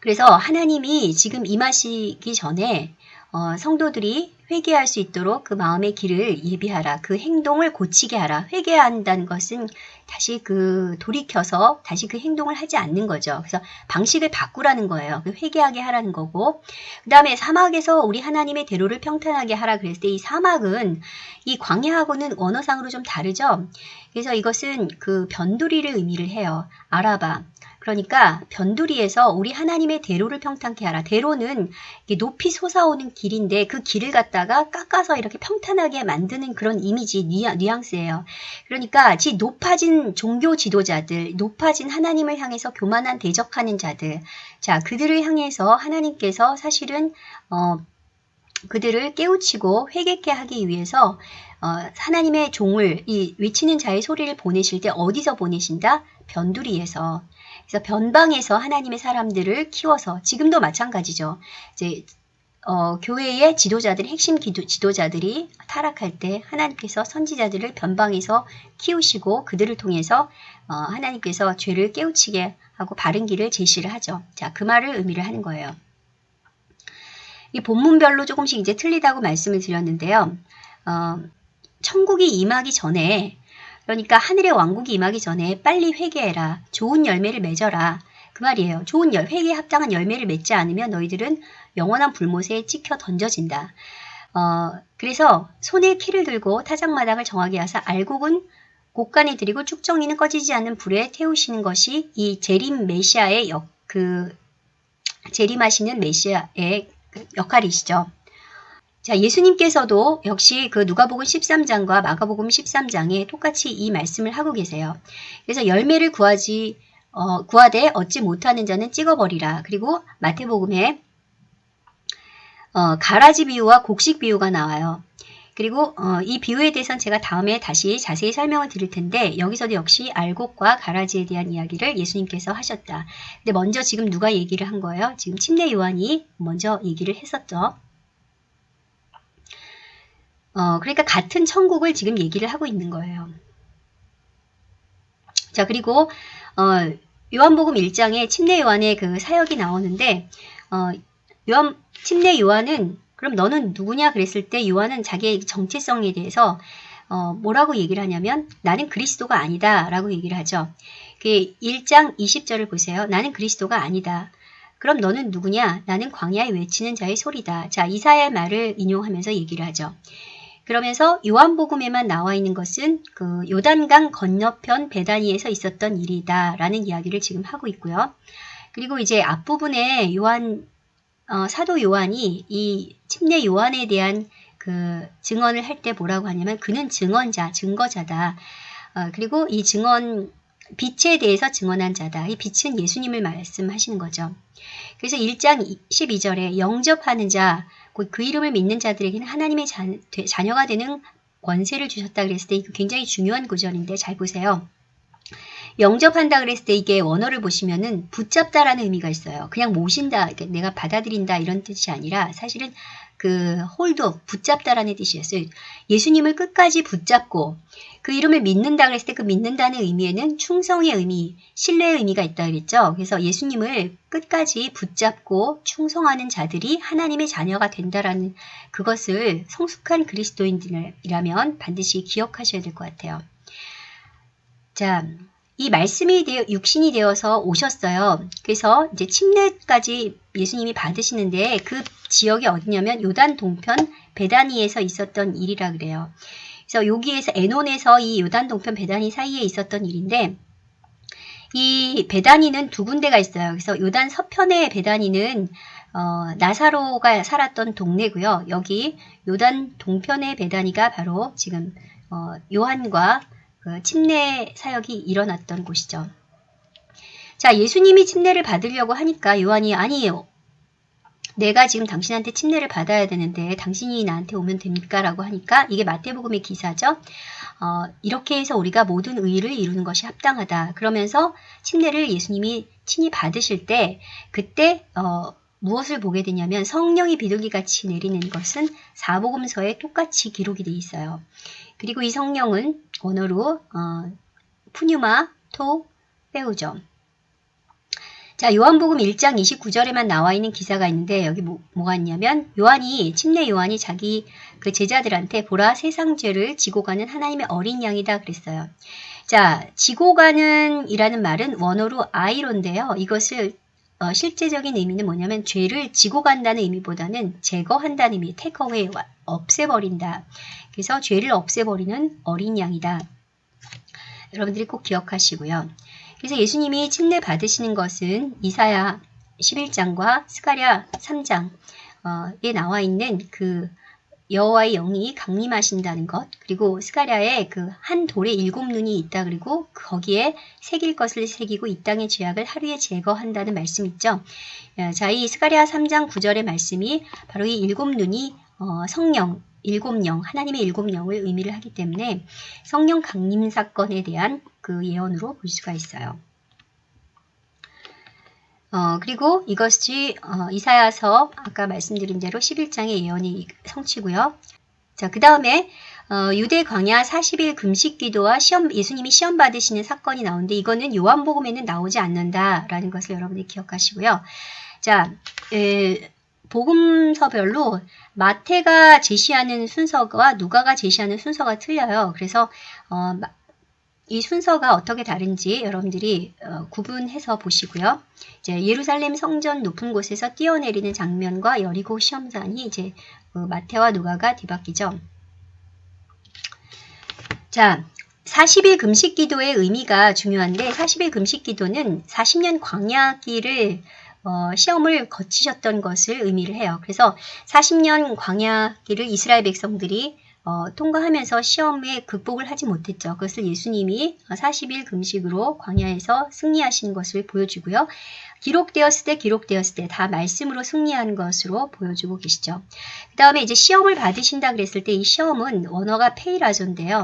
그래서 하나님이 지금 임하시기 전에 어, 성도들이 회개할 수 있도록 그 마음의 길을 예비하라. 그 행동을 고치게 하라. 회개한다는 것은 다시 그 돌이켜서 다시 그 행동을 하지 않는 거죠. 그래서 방식을 바꾸라는 거예요. 그 회개하게 하라는 거고. 그 다음에 사막에서 우리 하나님의 대로를 평탄하게 하라 그랬을 때 이 사막은 이 광야하고는 언어상으로 좀 다르죠. 그래서 이것은 그 변두리를 의미를 해요. 아라바. 그러니까 변두리에서 우리 하나님의 대로를 평탄케 하라. 대로는 높이 솟아오는 길인데 그 길을 갖다가 깎아서 이렇게 평탄하게 만드는 그런 이미지, 뉘앙스예요. 그러니까 지 높아진 종교 지도자들, 높아진 하나님을 향해서 교만한 대적하는 자들, 자 그들을 향해서 하나님께서 사실은 어, 그들을 깨우치고 회개케 하기 위해서 어, 하나님의 종을 이 외치는 자의 소리를 보내실 때 어디서 보내신다? 변두리에서. 그래서 변방에서 하나님의 사람들을 키워서 지금도 마찬가지죠. 이제 어, 교회의 지도자들, 핵심 기도, 지도자들이 타락할 때 하나님께서 선지자들을 변방에서 키우시고 그들을 통해서 어, 하나님께서 죄를 깨우치게 하고 바른 길을 제시를 하죠. 자, 그 말을 의미를 하는 거예요. 이 본문별로 조금씩 이제 틀리다고 말씀을 드렸는데요. 어, 천국이 임하기 전에 그러니까 하늘의 왕국이 임하기 전에 빨리 회개해라. 좋은 열매를 맺어라. 그 말이에요. 좋은 열, 회개에 합당한 열매를 맺지 않으면 너희들은 영원한 불못에 찍혀 던져진다. 어, 그래서 손에 키를 들고 타작마당을 정하게 하사 알곡은 곡간에 들이고 쭉정이는 꺼지지 않는 불에 태우시는 것이 이 재림 메시아의 역, 그, 재림하시는 메시아의 그 역할이시죠. 자, 예수님께서도 역시 그 누가복음 13장과 마가복음 13장에 똑같이 이 말씀을 하고 계세요. 그래서 열매를 구하지 어, 구하되 얻지 못하는 자는 찍어버리라. 그리고 마태복음에 어, 가라지 비유와 곡식 비유가 나와요. 그리고 어, 이 비유에 대해서는 제가 다음에 다시 자세히 설명을 드릴 텐데 여기서도 역시 알곡과 가라지에 대한 이야기를 예수님께서 하셨다. 근데 먼저 지금 누가 얘기를 한 거예요? 지금 침례 요한이 먼저 얘기를 했었죠. 어, 그러니까 같은 천국을 지금 얘기를 하고 있는 거예요. 자, 그리고 어, 요한복음 1장에 침례 요한의 그 사역이 나오는데 어, 요한 침례 요한은 그럼 너는 누구냐 그랬을 때 요한은 자기의 정체성에 대해서 어, 뭐라고 얘기를 하냐면 나는 그리스도가 아니다 라고 얘기를 하죠. 그 1장 20절을 보세요. 나는 그리스도가 아니다. 그럼 너는 누구냐? 나는 광야에 외치는 자의 소리다. 자, 이사야의 말을 인용하면서 얘기를 하죠. 그러면서 요한복음에만 나와 있는 것은 그 요단강 건너편 베다니에서 있었던 일이다 라는 이야기를 지금 하고 있고요. 그리고 이제 앞부분에 요한 어, 사도 요한이 이 침례 요한에 대한 그 증언을 할 때 뭐라고 하냐면 그는 증언자, 증거자다. 어, 그리고 이 증언 빛에 대해서 증언한 자다. 이 빛은 예수님을 말씀하시는 거죠. 그래서 1장 12절에 영접하는 자, 그 이름을 믿는 자들에게는 하나님의 자, 자녀가 되는 권세를 주셨다 그랬을 때 이거 굉장히 중요한 구절인데 잘 보세요. 영접한다 그랬을 때 이게 원어를 보시면은 붙잡다라는 의미가 있어요. 그냥 모신다, 내가 받아들인다 이런 뜻이 아니라 사실은 그 hold, 붙잡다라는 뜻이었어요. 예수님을 끝까지 붙잡고 그 이름을 믿는다 그랬을 때 그 믿는다는 의미에는 충성의 의미, 신뢰의 의미가 있다 그랬죠. 그래서 예수님을 끝까지 붙잡고 충성하는 자들이 하나님의 자녀가 된다라는 그것을 성숙한 그리스도인들이라면 반드시 기억하셔야 될 것 같아요. 자, 이 말씀이 되어, 육신이 되어서 오셨어요. 그래서 이제 침례까지 예수님이 받으시는데 그 지역이 어디냐면 요단 동편 베다니에서 있었던 일이라 그래요. 그래서 여기에서 에논에서 이 요단 동편 베다니 사이에 있었던 일인데 이 베다니는 두 군데가 있어요. 그래서 요단 서편의 베다니는 어, 나사로가 살았던 동네고요. 여기 요단 동편의 베다니가 바로 지금 어, 요한과 그 침례 사역이 일어났던 곳이죠. 자, 예수님이 침례를 받으려고 하니까 요한이 아니에요. 내가 지금 당신한테 침례를 받아야 되는데 당신이 나한테 오면 됩니까? 라고 하니까 이게 마태복음의 기사죠. 어, 이렇게 해서 우리가 모든 의를 이루는 것이 합당하다. 그러면서 침례를 예수님이 친히 받으실 때 그때 어, 무엇을 보게 되냐면 성령이 비둘기같이 내리는 것은 사복음서에 똑같이 기록이 되어 있어요. 그리고 이 성령은 언어로 어, 푸뉴마, 토, 빼우죠. 자, 요한복음 1장 29절에만 나와 있는 기사가 있는데 여기 뭐, 뭐가 있냐면 요한이 침례 요한이 자기 그 제자들한테 보라 세상 죄를 지고 가는 하나님의 어린 양이다 그랬어요. 자, 지고 가는 이라는 말은 원어로 아이론데요. 이것을 어, 실제적인 의미는 뭐냐면 죄를 지고 간다는 의미보다는 제거한다는 의미, 테이크어웨이, 없애버린다. 그래서 죄를 없애버리는 어린 양이다. 여러분들이 꼭 기억하시고요. 그래서 예수님이 침례 받으시는 것은 이사야 11장과 스가랴 3장에 나와 있는 그 여호와의 영이 강림하신다는 것 그리고 스가랴에 그 한 돌에 일곱 눈이 있다 그리고 거기에 새길 것을 새기고 이 땅의 죄악을 하루에 제거한다는 말씀 있죠. 어, 자, 이 스가랴 3장 9절의 말씀이 바로 이 일곱 눈이 어, 성령, 일곱 영, 하나님의 일곱 영을 의미를 하기 때문에 성령 강림 사건에 대한 그 예언으로 볼 수가 있어요. 어, 그리고 이것이 어, 이사야서 아까 말씀드린 대로 11장의 예언이 성취고요. 자, 그 다음에 어, 유대 광야 40일 금식 기도와 시험 예수님이 시험 받으시는 사건이 나오는데 이거는 요한복음에는 나오지 않는다라는 것을 여러분이 기억하시고요. 자, 에, 복음서별로 마태가 제시하는 순서와 누가가 제시하는 순서가 틀려요. 그래서 어, 이 순서가 어떻게 다른지 여러분들이 어, 구분해서 보시고요. 이제 예루살렘 성전 높은 곳에서 뛰어내리는 장면과 여리고 시험산이 이제 그 마태와 누가가 뒤바뀌죠. 자, 40일 금식 기도의 의미가 중요한데 40일 금식 기도는 40년 광야기를 어, 시험을 거치셨던 것을 의미를 해요. 그래서 40년 광야기를 이스라엘 백성들이 어, 통과하면서 시험에 극복을 하지 못했죠. 그것을 예수님이 40일 금식으로 광야에서 승리하신 것을 보여주고요. 기록되었을 때 기록되었을 때 다 말씀으로 승리한 것으로 보여주고 계시죠. 그 다음에 이제 시험을 받으신다 그랬을 때 이 시험은 원어가 페이라조인데요.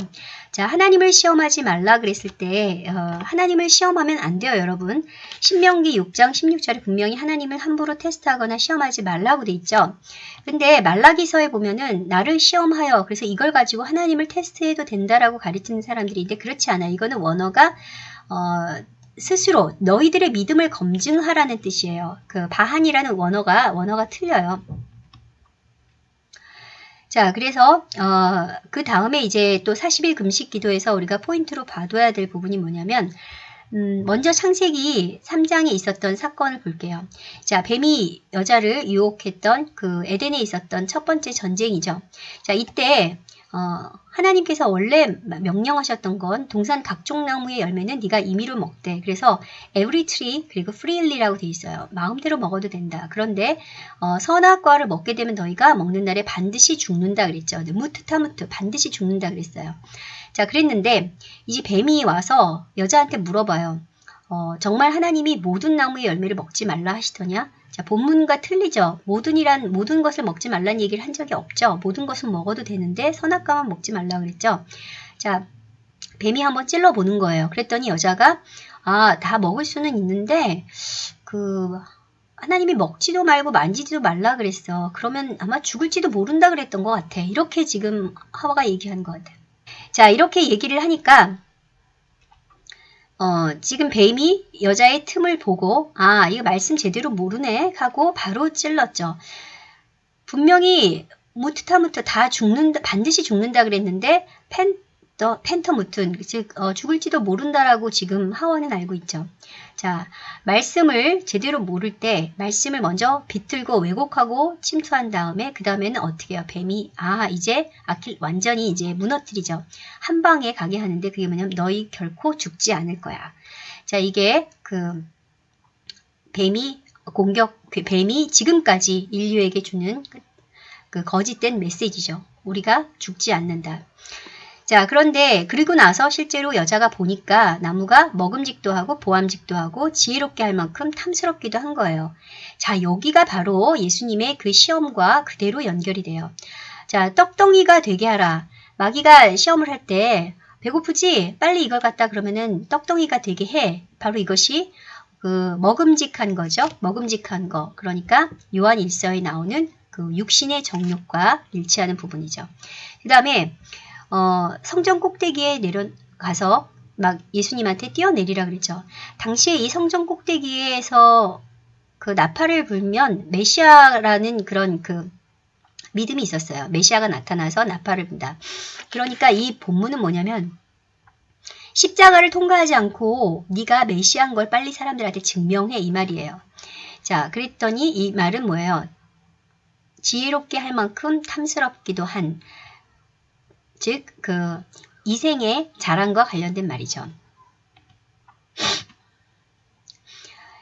자 하나님을 시험하지 말라 그랬을 때 어, 하나님을 시험하면 안 돼요 여러분. 신명기 6장 16절에 분명히 하나님을 함부로 테스트하거나 시험하지 말라고 돼 있죠. 근데 말라기서에 보면은 나를 시험하여 그래서 이걸 가지고 하나님을 테스트해도 된다라고 가르치는 사람들이 있는데 그렇지 않아요. 이거는 원어가 어, 스스로 너희들의 믿음을 검증하라는 뜻이에요. 그 바한이라는 원어가 원어가 틀려요. 자, 그래서 어, 그 다음에 이제 또 40일 금식 기도에서 우리가 포인트로 봐둬야 될 부분이 뭐냐면 음, 먼저 창세기 3장에 있었던 사건을 볼게요. 자, 뱀이 여자를 유혹했던 그 에덴에 있었던 첫 번째 전쟁이죠. 자, 이때 어, 하나님께서 원래 명령하셨던 건 동산 각종 나무의 열매는 네가 임의로 먹되 그래서 every tree 그리고 freely라고 돼 있어요. 마음대로 먹어도 된다. 그런데 어, 선악과를 먹게 되면 너희가 먹는 날에 반드시 죽는다 그랬죠. 무트 타무트 반드시 죽는다 그랬어요. 자 그랬는데 이제 뱀이 와서 여자한테 물어봐요. 어, 정말 하나님이 모든 나무의 열매를 먹지 말라 하시더냐? 자, 본문과 틀리죠. 모든이란 모든 것을 먹지 말라는 얘기를 한 적이 없죠. 모든 것은 먹어도 되는데 선악과만 먹지 말라 그랬죠. 자, 뱀이 한번 찔러 보는 거예요. 그랬더니 여자가 아, 다 먹을 수는 있는데 그 하나님이 먹지도 말고 만지지도 말라 그랬어. 그러면 아마 죽을지도 모른다 그랬던 것 같아. 이렇게 지금 하와가 얘기한 것 같아. 자, 이렇게 얘기를 하니까 어, 지금 뱀이 여자의 틈을 보고 아 이거 말씀 제대로 모르네 하고 바로 찔렀죠. 분명히 무트타무트 다 죽는다 반드시 죽는다 그랬는데 펜 더 펜터무튼 즉 어, 죽을지도 모른다라고 지금 하원은 알고 있죠. 자 말씀을 제대로 모를 때 말씀을 먼저 비틀고 왜곡하고 침투한 다음에 그 다음에는 어떻게 해요? 뱀이 아 이제 아킬 완전히 이제 무너뜨리죠. 한 방에 가게 하는데 그게 뭐냐면 너희 결코 죽지 않을 거야. 자 이게 그 뱀이 공격 그 뱀이 지금까지 인류에게 주는 그, 그 거짓된 메시지죠. 우리가 죽지 않는다. 자, 그런데 그리고 나서 실제로 여자가 보니까 나무가 먹음직도 하고 보암직도 하고 지혜롭게 할 만큼 탐스럽기도 한 거예요. 자, 여기가 바로 예수님의 그 시험과 그대로 연결이 돼요. 자, 떡덩이가 되게 하라. 마귀가 시험을 할 때 배고프지? 빨리 이걸 갖다 그러면은 떡덩이가 되게 해. 바로 이것이 그 먹음직한 거죠. 먹음직한 거. 그러니까 요한 일서에 나오는 그 육신의 정욕과 일치하는 부분이죠. 그 다음에 어, 성전 꼭대기에 내려가서 막 예수님한테 뛰어내리라 그랬죠. 당시에 이 성전 꼭대기에서 그 나팔을 불면 메시아라는 그런 그 믿음이 있었어요. 메시아가 나타나서 나팔을 분다. 그러니까 이 본문은 뭐냐면 십자가를 통과하지 않고 네가 메시아인 걸 빨리 사람들한테 증명해 이 말이에요. 자, 그랬더니 이 말은 뭐예요? 지혜롭게 할 만큼 탐스럽기도 한 즉, 그 이생의 자랑과 관련된 말이죠.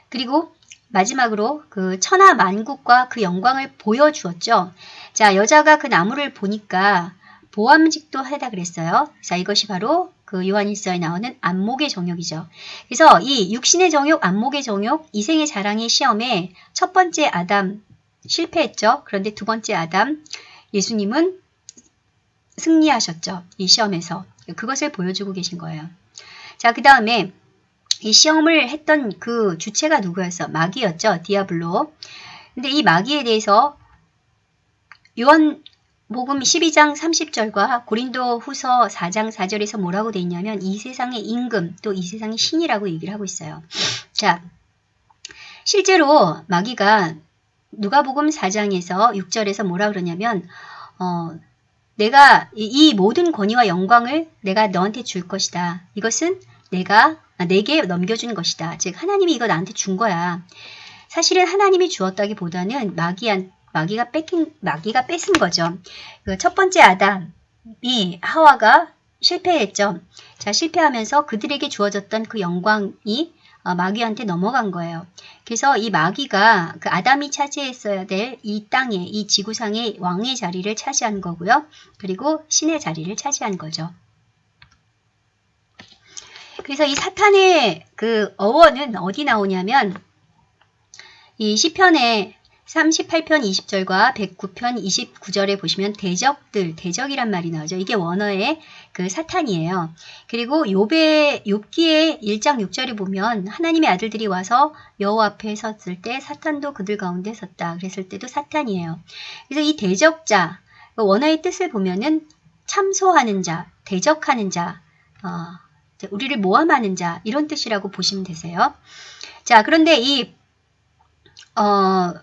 그리고 마지막으로 그 천하 만국과 그 영광을 보여주었죠. 자, 여자가 그 나무를 보니까 보암직도 하다 그랬어요. 자, 이것이 바로 그 요한일서에 나오는 안목의 정욕이죠. 그래서 이 육신의 정욕, 안목의 정욕, 이생의 자랑의 시험에 첫 번째 아담 실패했죠. 그런데 두 번째 아담 예수님은 승리하셨죠. 이 시험에서. 그것을 보여주고 계신 거예요. 자, 그 다음에 이 시험을 했던 그 주체가 누구였어? 마귀였죠. 디아블로. 근데 이 마귀에 대해서 요한 복음 12장 30절과 고린도 후서 4장 4절에서 뭐라고 돼 있냐면 이 세상의 임금 또 이 세상의 신이라고 얘기를 하고 있어요. 자, 실제로 마귀가 누가복음 4장에서 6절에서 뭐라 그러냐면 어, 내가 이 모든 권위와 영광을 내가 너한테 줄 것이다. 이것은 내가 아, 내게 넘겨준 것이다. 즉 하나님이 이거 나한테 준 거야. 사실은 하나님이 주었다기보다는 마귀한 마귀가 뺏긴 마귀가 뺏은 거죠. 그 첫 번째 아담이 하와가 실패했죠. 자 실패하면서 그들에게 주어졌던 그 영광이 어, 마귀한테 넘어간 거예요. 그래서 이 마귀가 그 아담이 차지했어야 될 이 땅에 이 지구상의 왕의 자리를 차지한 거고요. 그리고 신의 자리를 차지한 거죠. 그래서 이 사탄의 그 어원은 어디 나오냐면 이 시편에 38편 20절과 109편 29절에 보시면 대적들, 대적이란 말이 나오죠. 이게 원어의 그 사탄이에요. 그리고 욥의 욥기의 1장 6절에 보면 하나님의 아들들이 와서 여호와 앞에 섰을 때 사탄도 그들 가운데 섰다. 그랬을 때도 사탄이에요. 그래서 이 대적자, 그 원어의 뜻을 보면은 참소하는 자, 대적하는 자, 어, 우리를 모함하는 자 이런 뜻이라고 보시면 되세요. 자, 그런데 이 어,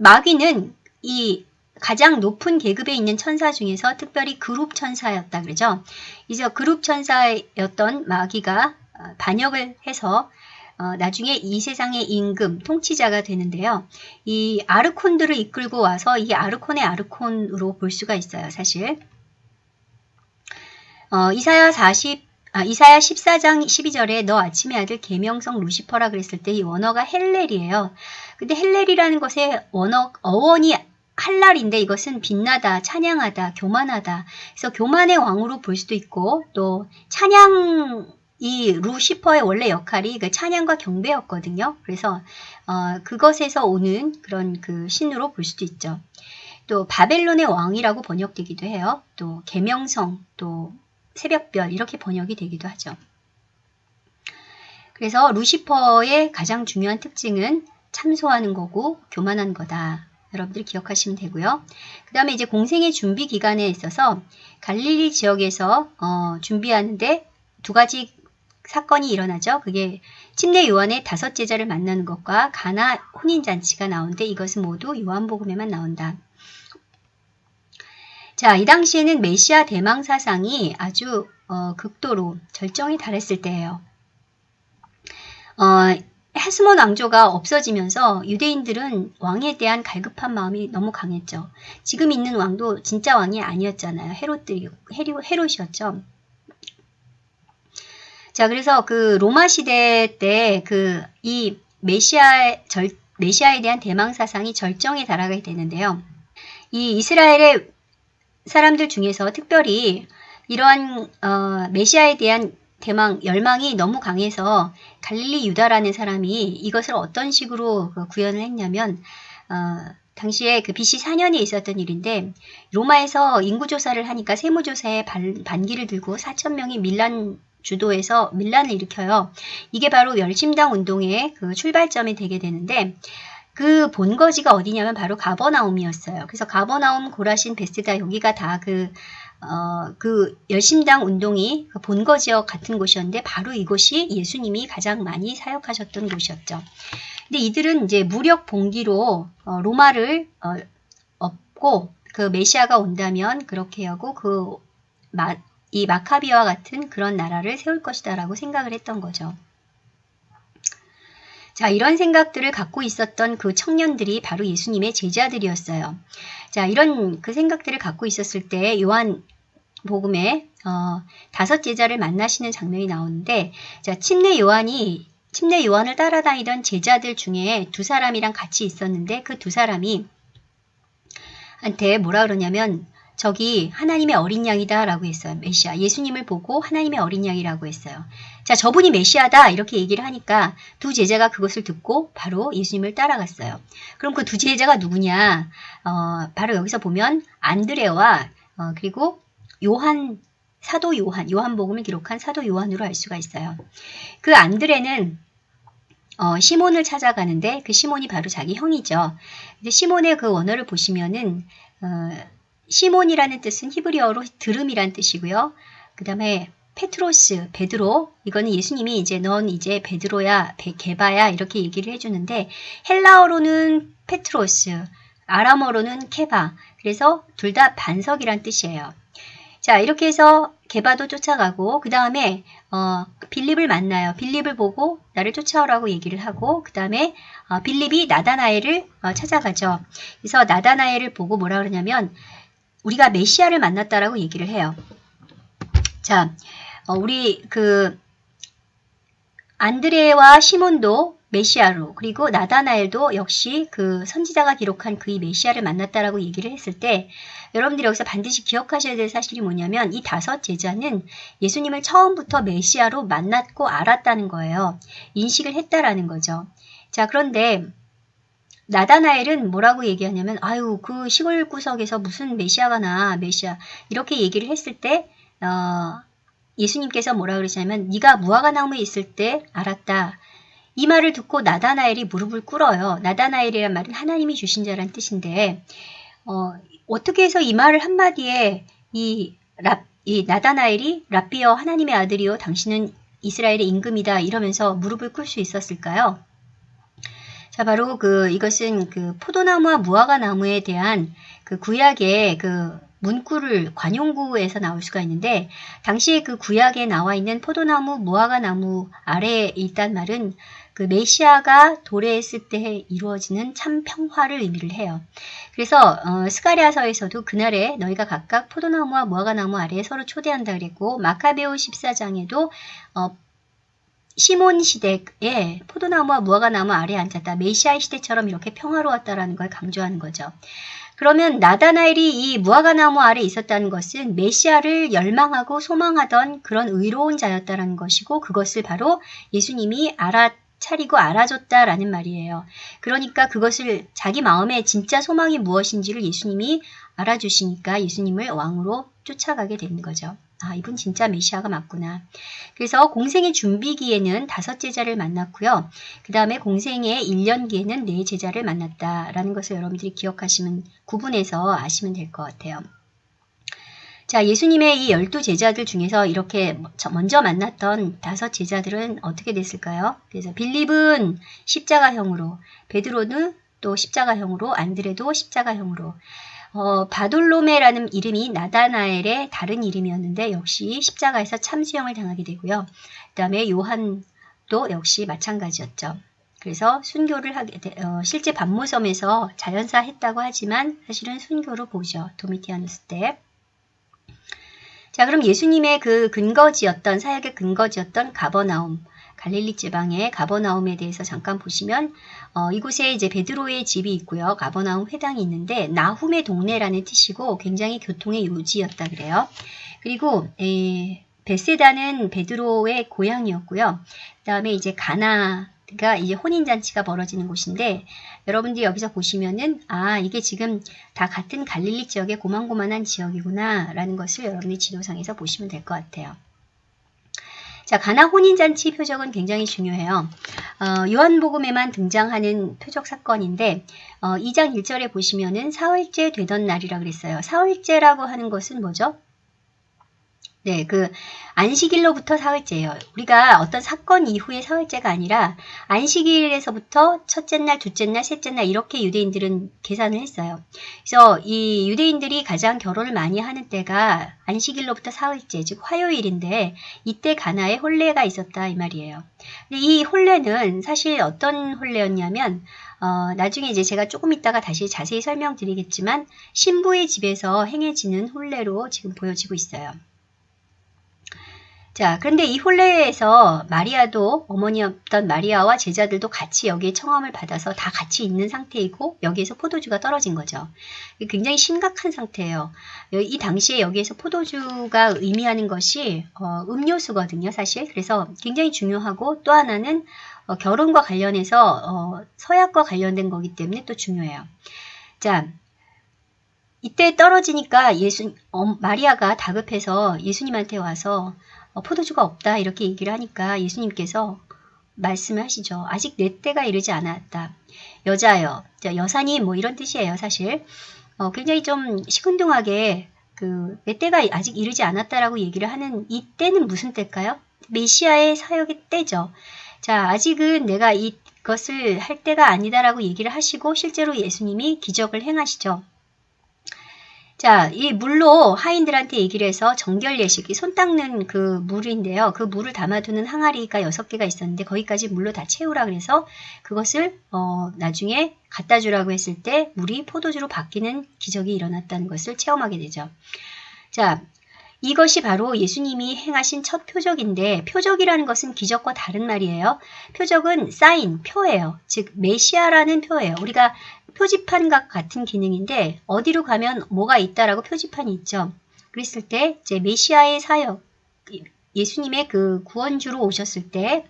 마귀는 이 가장 높은 계급에 있는 천사 중에서 특별히 그룹 천사였다 그러죠. 이제 그룹 천사였던 마귀가 어, 반역을 해서 어, 나중에 이 세상의 임금, 통치자가 되는데요. 이 아르콘들을 이끌고 와서 이 아르콘의 아르콘으로 볼 수가 있어요, 사실. 어, 이사야 40 아, 이사야 14장 12절에 너 아침의 아들 계명성 루시퍼라 그랬을 때 이 원어가 헬렐이에요. 근데 헬렐이라는 것의 원어 어원이 할랄인데 이것은 빛나다, 찬양하다, 교만하다. 그래서 교만의 왕으로 볼 수도 있고 또 찬양 이 루시퍼의 원래 역할이 그 찬양과 경배였거든요. 그래서 어, 그것에서 오는 그런 그 신으로 볼 수도 있죠. 또 바벨론의 왕이라고 번역되기도 해요. 또 계명성, 또 새벽별 이렇게 번역이 되기도 하죠. 그래서 루시퍼의 가장 중요한 특징은 참소하는 거고 교만한 거다. 여러분들이 기억하시면 되고요. 그 다음에 이제 공생의 준비 기간에 있어서 갈릴리 지역에서 어, 준비하는데 두 가지 사건이 일어나죠. 그게 침례 요한의 다섯 제자를 만나는 것과 가나 혼인잔치가 나오는데 이것은 모두 요한복음에만 나온다. 자, 이 당시에는 메시아 대망 사상이 아주 어, 극도로 절정에 달했을 때예요. 어, 헤스몬 왕조가 없어지면서 유대인들은 왕에 대한 갈급한 마음이 너무 강했죠. 지금 있는 왕도 진짜 왕이 아니었잖아요. 헤롯들이 헤롯이었죠. 자, 그래서 그 로마 시대 때 그 이 메시아 절 메시아에 대한 대망 사상이 절정에 달하게 되는데요. 이 이스라엘의 사람들 중에서 특별히 이러한 어, 메시아에 대한 대망, 열망이 너무 강해서 갈릴리 유다라는 사람이 이것을 어떤 식으로 그 구현을 했냐면 어, 당시에 그 BC 4년에 있었던 일인데 로마에서 인구조사를 하니까 세무조사에 반, 반기를 들고 4천명이 밀란 주도해서 밀란을 일으켜요. 이게 바로 열심당 운동의 그 출발점이 되게 되는데 그 본거지가 어디냐면 바로 가버나움이었어요. 그래서 가버나움, 고라신, 베스다 여기가 다 그 어, 그 열심당 운동이 그 본거 지역 같은 곳이었는데 바로 이곳이 예수님이 가장 많이 사역하셨던 곳이었죠. 근데 이들은 이제 무력 봉기로 어, 로마를 어, 업고 그 메시아가 온다면 그렇게 하고 그 마, 이 마카비와 같은 그런 나라를 세울 것이다라고 생각을 했던 거죠. 자, 이런 생각들을 갖고 있었던 그 청년들이 바로 예수님의 제자들이었어요. 자, 이런 그 생각들을 갖고 있었을 때 요한 복음에 어, 다섯 제자를 만나시는 장면이 나오는데 자, 침례 요한이 침례 요한을 따라다니던 제자들 중에 두 사람이랑 같이 있었는데 그 두 사람이 한테 뭐라 그러냐면 저기 하나님의 어린 양이다 라고 했어요. 메시아. 예수님을 보고 하나님의 어린 양이라고 했어요. 자, 저분이 메시아다 이렇게 얘기를 하니까 두 제자가 그것을 듣고 바로 예수님을 따라갔어요. 그럼 그 두 제자가 누구냐? 어, 바로 여기서 보면 안드레와 어, 그리고 요한 사도 요한, 요한복음을 기록한 사도 요한으로 알 수가 있어요. 그 안드레는 어, 시몬을 찾아가는데 그 시몬이 바로 자기 형이죠. 근데 시몬의 그 원어를 보시면은 어, 시몬이라는 뜻은 히브리어로 들음이란 뜻이고요. 그 다음에 페트로스, 베드로, 이거는 예수님이 이제 넌 이제 베드로야, 게바야 이렇게 얘기를 해주는데 헬라어로는 페트로스, 아람어로는 케바, 그래서 둘 다 반석이란 뜻이에요. 자 이렇게 해서 게바도 쫓아가고 그 다음에 어, 빌립을 만나요. 빌립을 보고 나를 쫓아오라고 얘기를 하고 그 다음에 어, 빌립이 나다나엘을 어, 찾아가죠. 그래서 나다나엘을 보고 뭐라 그러냐면 우리가 메시아를 만났다라고 얘기를 해요. 자, 어, 우리 그 안드레와 시몬도 메시아로 그리고 나다나엘도 역시 그 선지자가 기록한 그의 메시아를 만났다라고 얘기를 했을 때 여러분들이 여기서 반드시 기억하셔야 될 사실이 뭐냐면 이 다섯 제자는 예수님을 처음부터 메시아로 만났고 알았다는 거예요. 인식을 했다라는 거죠. 자 그런데 나다나엘은 뭐라고 얘기하냐면 아유 그 시골 구석에서 무슨 메시아가 나 메시아 이렇게 얘기를 했을 때 어, 예수님께서 뭐라 그러시냐면 네가 무화과 나무에 있을 때 알았다. 이 말을 듣고 나다나엘이 무릎을 꿇어요. 나다나엘이란 말은 하나님이 주신 자란 뜻인데 어, 어떻게 해서 이 말을 한마디에 이, 랍, 이 나다나엘이 랍비어 하나님의 아들이요 당신은 이스라엘의 임금이다 이러면서 무릎을 꿇을 수 있었을까요? 자, 바로 그 이것은 그 포도나무와 무화과 나무에 대한 그 구약의 그 문구를 관용구에서 나올 수가 있는데 당시에 그 구약에 나와 있는 포도나무, 무화과 나무 아래에 있단 말은 그 메시아가 도래했을 때 이루어지는 참 평화를 의미를 해요. 그래서 어, 스가리아서에서도 그날에 너희가 각각 포도나무와 무화과나무 아래에 서로 초대한다 그랬고 마카베오 14장에도 어, 시몬 시대에 포도나무와 무화과나무 아래에 앉았다. 메시아의 시대처럼 이렇게 평화로웠다라는 걸 강조하는 거죠. 그러면 나다나엘이 이 무화과나무 아래 있었다는 것은 메시아를 열망하고 소망하던 그런 의로운 자였다는 것이고 그것을 바로 예수님이 알아차리고 알아줬다라는 말이에요. 그러니까 그것을 자기 마음에 진짜 소망이 무엇인지를 예수님이 알아주시니까 예수님을 왕으로 쫓아가게 되는 거죠. 아, 이분 진짜 메시아가 맞구나. 그래서 공생의 준비기에는 다섯 제자를 만났고요. 그 다음에 공생의 1년기에는 네 제자를 만났다라는 것을 여러분들이 기억하시면 구분해서 아시면 될 것 같아요. 자, 예수님의 이 열두 제자들 중에서 이렇게 먼저 만났던 다섯 제자들은 어떻게 됐을까요? 그래서 빌립은 십자가형으로, 베드로는 또 십자가형으로, 안드레도 십자가형으로, 어, 바돌로메라는 이름이 나다나엘의 다른 이름이었는데 역시 십자가에서 참수형을 당하게 되고요. 그 다음에 요한도 역시 마찬가지였죠. 그래서 순교를 하게 되, 어, 실제 반모섬에서 자연사 했다고 하지만 사실은 순교로 보죠. 도미티아누스 때. 자 그럼 예수님의 그 근거지였던 사역의 근거지였던 가버나움 갈릴리 지방의 가버나움에 대해서 잠깐 보시면 어, 이곳에 이제 베드로의 집이 있고요. 가버나움 회당이 있는데 나훔의 동네라는 뜻이고 굉장히 교통의 요지였다 그래요. 그리고 에, 베세다는 베드로의 고향이었고요. 그 다음에 이제 가나 가 이제 혼인잔치가 벌어지는 곳인데 여러분들이 여기서 보시면은 아 이게 지금 다 같은 갈릴리 지역의 고만고만한 지역이구나 라는 것을 여러분이 지도상에서 보시면 될 것 같아요. 자, 가나 혼인잔치 표적은 굉장히 중요해요. 어, 요한복음에만 등장하는 표적 사건인데 어, 2장 1절에 보시면은 사흘째 되던 날이라 그랬어요. 사흘째라고 하는 것은 뭐죠? 네, 그 안식일로부터 사흘째예요. 우리가 어떤 사건 이후의 사흘째가 아니라 안식일에서부터 첫째 날, 둘째 날, 셋째 날 이렇게 유대인들은 계산을 했어요. 그래서 이 유대인들이 가장 결혼을 많이 하는 때가 안식일로부터 사흘째, 즉 화요일인데 이때 가나에 혼례가 있었다 이 말이에요. 이 혼례는 사실 어떤 혼례였냐면 어, 나중에 이제 제가 조금 있다가 다시 자세히 설명드리겠지만 신부의 집에서 행해지는 혼례로 지금 보여지고 있어요. 자, 그런데 이 혼례에서 마리아도 어머니였던 마리아와 제자들도 같이 여기에 청함을 받아서 다 같이 있는 상태이고 여기에서 포도주가 떨어진 거죠. 굉장히 심각한 상태예요. 이 당시에 여기에서 포도주가 의미하는 것이 어, 음료수거든요, 사실. 그래서 굉장히 중요하고 또 하나는 어, 결혼과 관련해서 어, 서약과 관련된 거기 때문에 또 중요해요. 자, 이때 떨어지니까 예수 어, 마리아가 다급해서 예수님한테 와서 어, 포도주가 없다 이렇게 얘기를 하니까 예수님께서 말씀을 하시죠. 아직 내 때가 이르지 않았다. 여자여, 여사님 뭐 이런 뜻이에요 사실. 어, 굉장히 좀 시큰둥하게 그 내 때가 아직 이르지 않았다라고 얘기를 하는 이 때는 무슨 때일까요? 메시아의 사역의 때죠. 자, 아직은 내가 이것을 할 때가 아니다라고 얘기를 하시고 실제로 예수님이 기적을 행하시죠. 자, 이 물로 하인들한테 얘기를 해서 정결 예식이 손 닦는 그 물인데요. 그 물을 담아두는 항아리가 6개가 있었는데 거기까지 물로 다 채우라 그래서 그것을 어, 나중에 갖다 주라고 했을 때 물이 포도주로 바뀌는 기적이 일어났다는 것을 체험하게 되죠. 자, 이것이 바로 예수님이 행하신 첫 표적인데 표적이라는 것은 기적과 다른 말이에요. 표적은 사인, 표예요. 즉 메시아라는 표예요. 우리가 표지판과 같은 기능인데 어디로 가면 뭐가 있다라고 표지판이 있죠. 그랬을 때 이제 메시아의 사역, 예수님의 그 구원주로 오셨을 때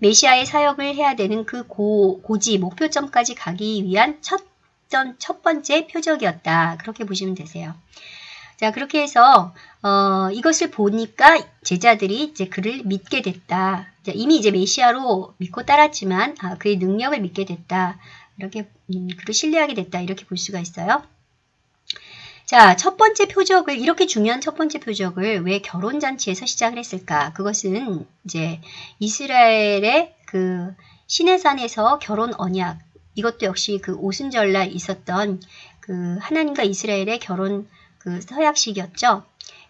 메시아의 사역을 해야 되는 그 고, 고지, 목표점까지 가기 위한 첫, 첫 번째 표적이었다. 그렇게 보시면 되세요. 자, 그렇게 해서 어, 이것을 보니까 제자들이 이제 그를 믿게 됐다. 이미 이제 메시아로 믿고 따랐지만 아, 그의 능력을 믿게 됐다. 이렇게 음, 그를 신뢰하게 됐다. 이렇게 볼 수가 있어요. 자, 첫 번째 표적을 이렇게 중요한 첫 번째 표적을 왜 결혼 잔치에서 시작을 했을까? 그것은 이제 이스라엘의 그 시내산에서 결혼 언약 이것도 역시 그 오순절 날 있었던 그 하나님과 이스라엘의 결혼 그 서약식이었죠.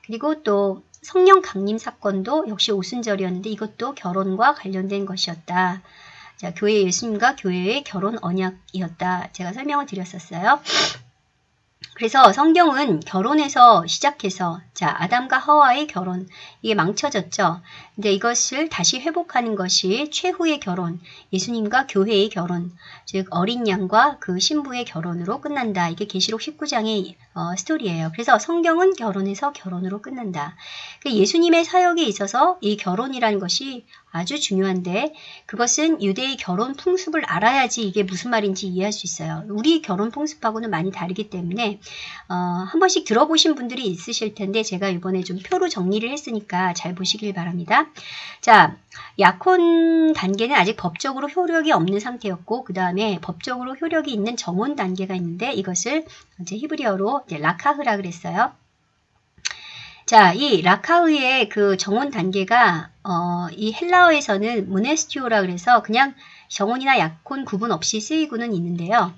그리고 또 성령 강림 사건도 역시 오순절이었는데 이것도 결혼과 관련된 것이었다. 자, 교회 예수님과 교회의 결혼 언약이었다. 제가 설명을 드렸었어요. 그래서 성경은 결혼에서 시작해서 자 아담과 하와의 결혼 이게 망쳐졌죠. 근데 이것을 다시 회복하는 것이 최후의 결혼, 예수님과 교회의 결혼, 즉 어린 양과 그 신부의 결혼으로 끝난다. 이게 계시록 19장의 어, 스토리예요. 그래서 성경은 결혼에서 결혼으로 끝난다. 그 예수님의 사역에 있어서 이 결혼이라는 것이 아주 중요한데 그것은 유대의 결혼 풍습을 알아야지 이게 무슨 말인지 이해할 수 있어요. 우리 결혼 풍습하고는 많이 다르기 때문에 어, 한 번씩 들어보신 분들이 있으실 텐데 제가 이번에 좀 표로 정리를 했으니까 잘 보시길 바랍니다. 자, 약혼 단계는 아직 법적으로 효력이 없는 상태였고 그 다음에 법적으로 효력이 있는 정혼 단계가 있는데 이것을 이제 히브리어로 이제 라카흐라 그랬어요. 자, 이 라카흐의 그 정혼 단계가 어, 이 헬라어에서는 무네스티오라 그래서 그냥 정혼이나 약혼 구분 없이 쓰이고는 있는데요.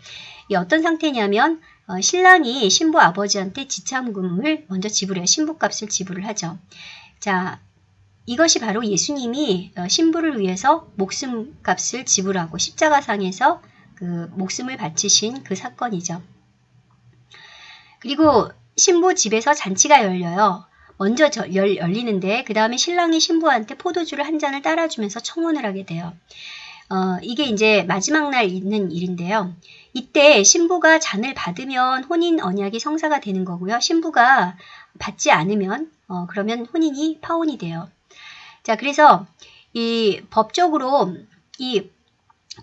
이 어떤 상태냐면 어, 신랑이 신부 아버지한테 지참금을 먼저 지불해요. 신부값을 지불을 하죠. 자, 이것이 바로 예수님이 어, 신부를 위해서 목숨값을 지불하고 십자가상에서 그 목숨을 바치신 그 사건이죠. 그리고 신부 집에서 잔치가 열려요. 먼저 열, 열리는데 그 다음에 신랑이 신부한테 포도주를 한 잔을 따라주면서 청혼을 하게 돼요. 어, 이게 이제 마지막 날 있는 일인데요. 이때 신부가 잔을 받으면 혼인 언약이 성사가 되는 거고요. 신부가 받지 않으면 어, 그러면 혼인이 파혼이 돼요. 자, 그래서 이 법적으로 이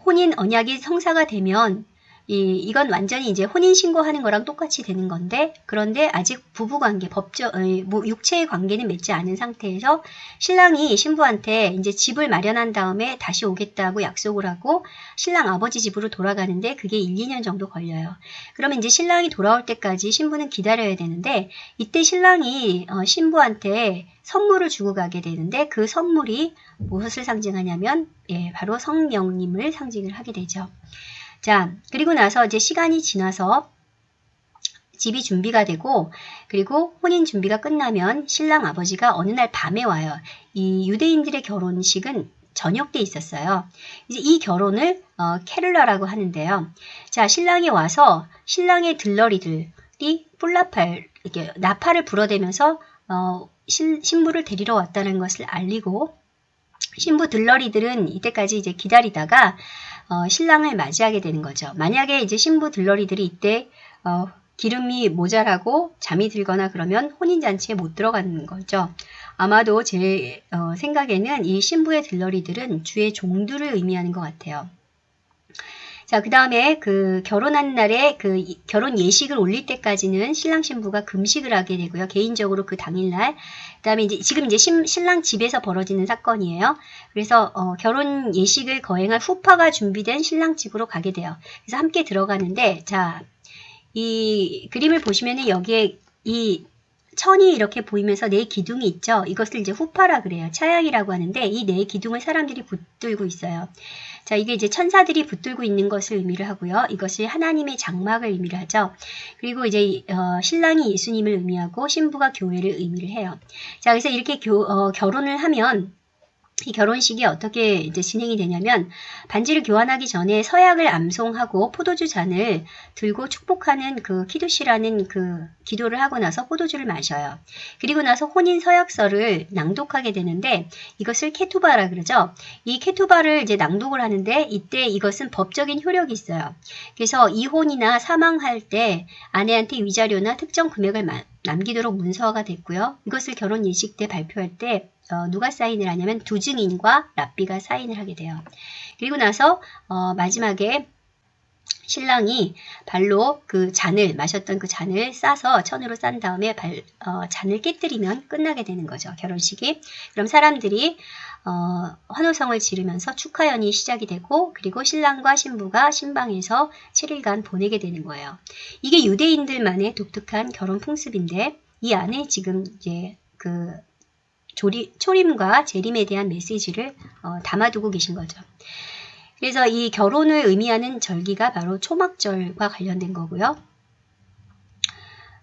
혼인 언약이 성사가 되면 이, 이건 완전히 이제 혼인신고하는 거랑 똑같이 되는 건데 그런데 아직 부부관계, 법적, 뭐 육체의 관계는 맺지 않은 상태에서 신랑이 신부한테 이제 집을 마련한 다음에 다시 오겠다고 약속을 하고 신랑 아버지 집으로 돌아가는데 그게 1, 2년 정도 걸려요. 그러면 이제 신랑이 돌아올 때까지 신부는 기다려야 되는데 이때 신랑이 어, 신부한테 선물을 주고 가게 되는데 그 선물이 무엇을 상징하냐면 예, 바로 성령님을 상징을 하게 되죠. 자, 그리고 나서 이제 시간이 지나서 집이 준비가 되고 그리고 혼인 준비가 끝나면 신랑 아버지가 어느 날 밤에 와요. 이 유대인들의 결혼식은 저녁 때 있었어요. 이제 이 결혼을 어, 캐를라라고 하는데요. 자, 신랑이 와서 신랑의 들러리들이 뿔나팔 이렇게 나팔을 불어대면서 어, 신, 신부를 데리러 왔다는 것을 알리고 신부 들러리들은 이때까지 이제 기다리다가 어, 신랑을 맞이하게 되는 거죠. 만약에 이제 신부 들러리들이 이때 어, 기름이 모자라고 잠이 들거나 그러면 혼인잔치에 못 들어가는 거죠. 아마도 제 어, 생각에는 이 신부의 들러리들은 주의 종들을 의미하는 것 같아요. 자, 그 다음에 그 결혼한 날에 그 결혼 예식을 올릴 때까지는 신랑 신부가 금식을 하게 되고요. 개인적으로 그 당일날. 그 다음에 이제 지금 이제 신, 신랑 집에서 벌어지는 사건이에요. 그래서 어, 결혼 예식을 거행할 후파가 준비된 신랑 집으로 가게 돼요. 그래서 함께 들어가는데 자, 이 그림을 보시면은 여기에 이 천이 이렇게 보이면서 네 기둥이 있죠. 이것을 이제 후파라 그래요. 차양이라고 하는데 이 네 기둥을 사람들이 붙들고 있어요. 자, 이게 이제 천사들이 붙들고 있는 것을 의미를 하고요. 이것이 하나님의 장막을 의미를 하죠. 그리고 이제 어, 신랑이 예수님을 의미하고 신부가 교회를 의미를 해요. 자, 그래서 이렇게 교, 어, 결혼을 하면 이 결혼식이 어떻게 이제 진행이 되냐면 반지를 교환하기 전에 서약을 암송하고 포도주 잔을 들고 축복하는 그 키두시라는 그 기도를 하고 나서 포도주를 마셔요. 그리고 나서 혼인 서약서를 낭독하게 되는데 이것을 케투바라 그러죠. 이 케투바를 이제 낭독을 하는데 이때 이것은 법적인 효력이 있어요. 그래서 이혼이나 사망할 때 아내한테 위자료나 특정 금액을 남기도록 문서화가 됐고요. 이것을 결혼 예식 때 발표할 때 어, 누가 사인을 하냐면 두 증인과 랍비가 사인을 하게 돼요. 그리고 나서 어, 마지막에 신랑이 발로 그 잔을 마셨던 그 잔을 싸서 천으로 싼 다음에 발, 어, 잔을 깨뜨리면 끝나게 되는 거죠. 결혼식이. 그럼 사람들이 어, 환호성을 지르면서 축하연이 시작이 되고 그리고 신랑과 신부가 신방에서 7일간 보내게 되는 거예요. 이게 유대인들만의 독특한 결혼 풍습인데 이 안에 지금 이제 그 조리, 초림과 재림에 대한 메시지를 어, 담아두고 계신 거죠. 그래서 이 결혼을 의미하는 절기가 바로 초막절과 관련된 거고요.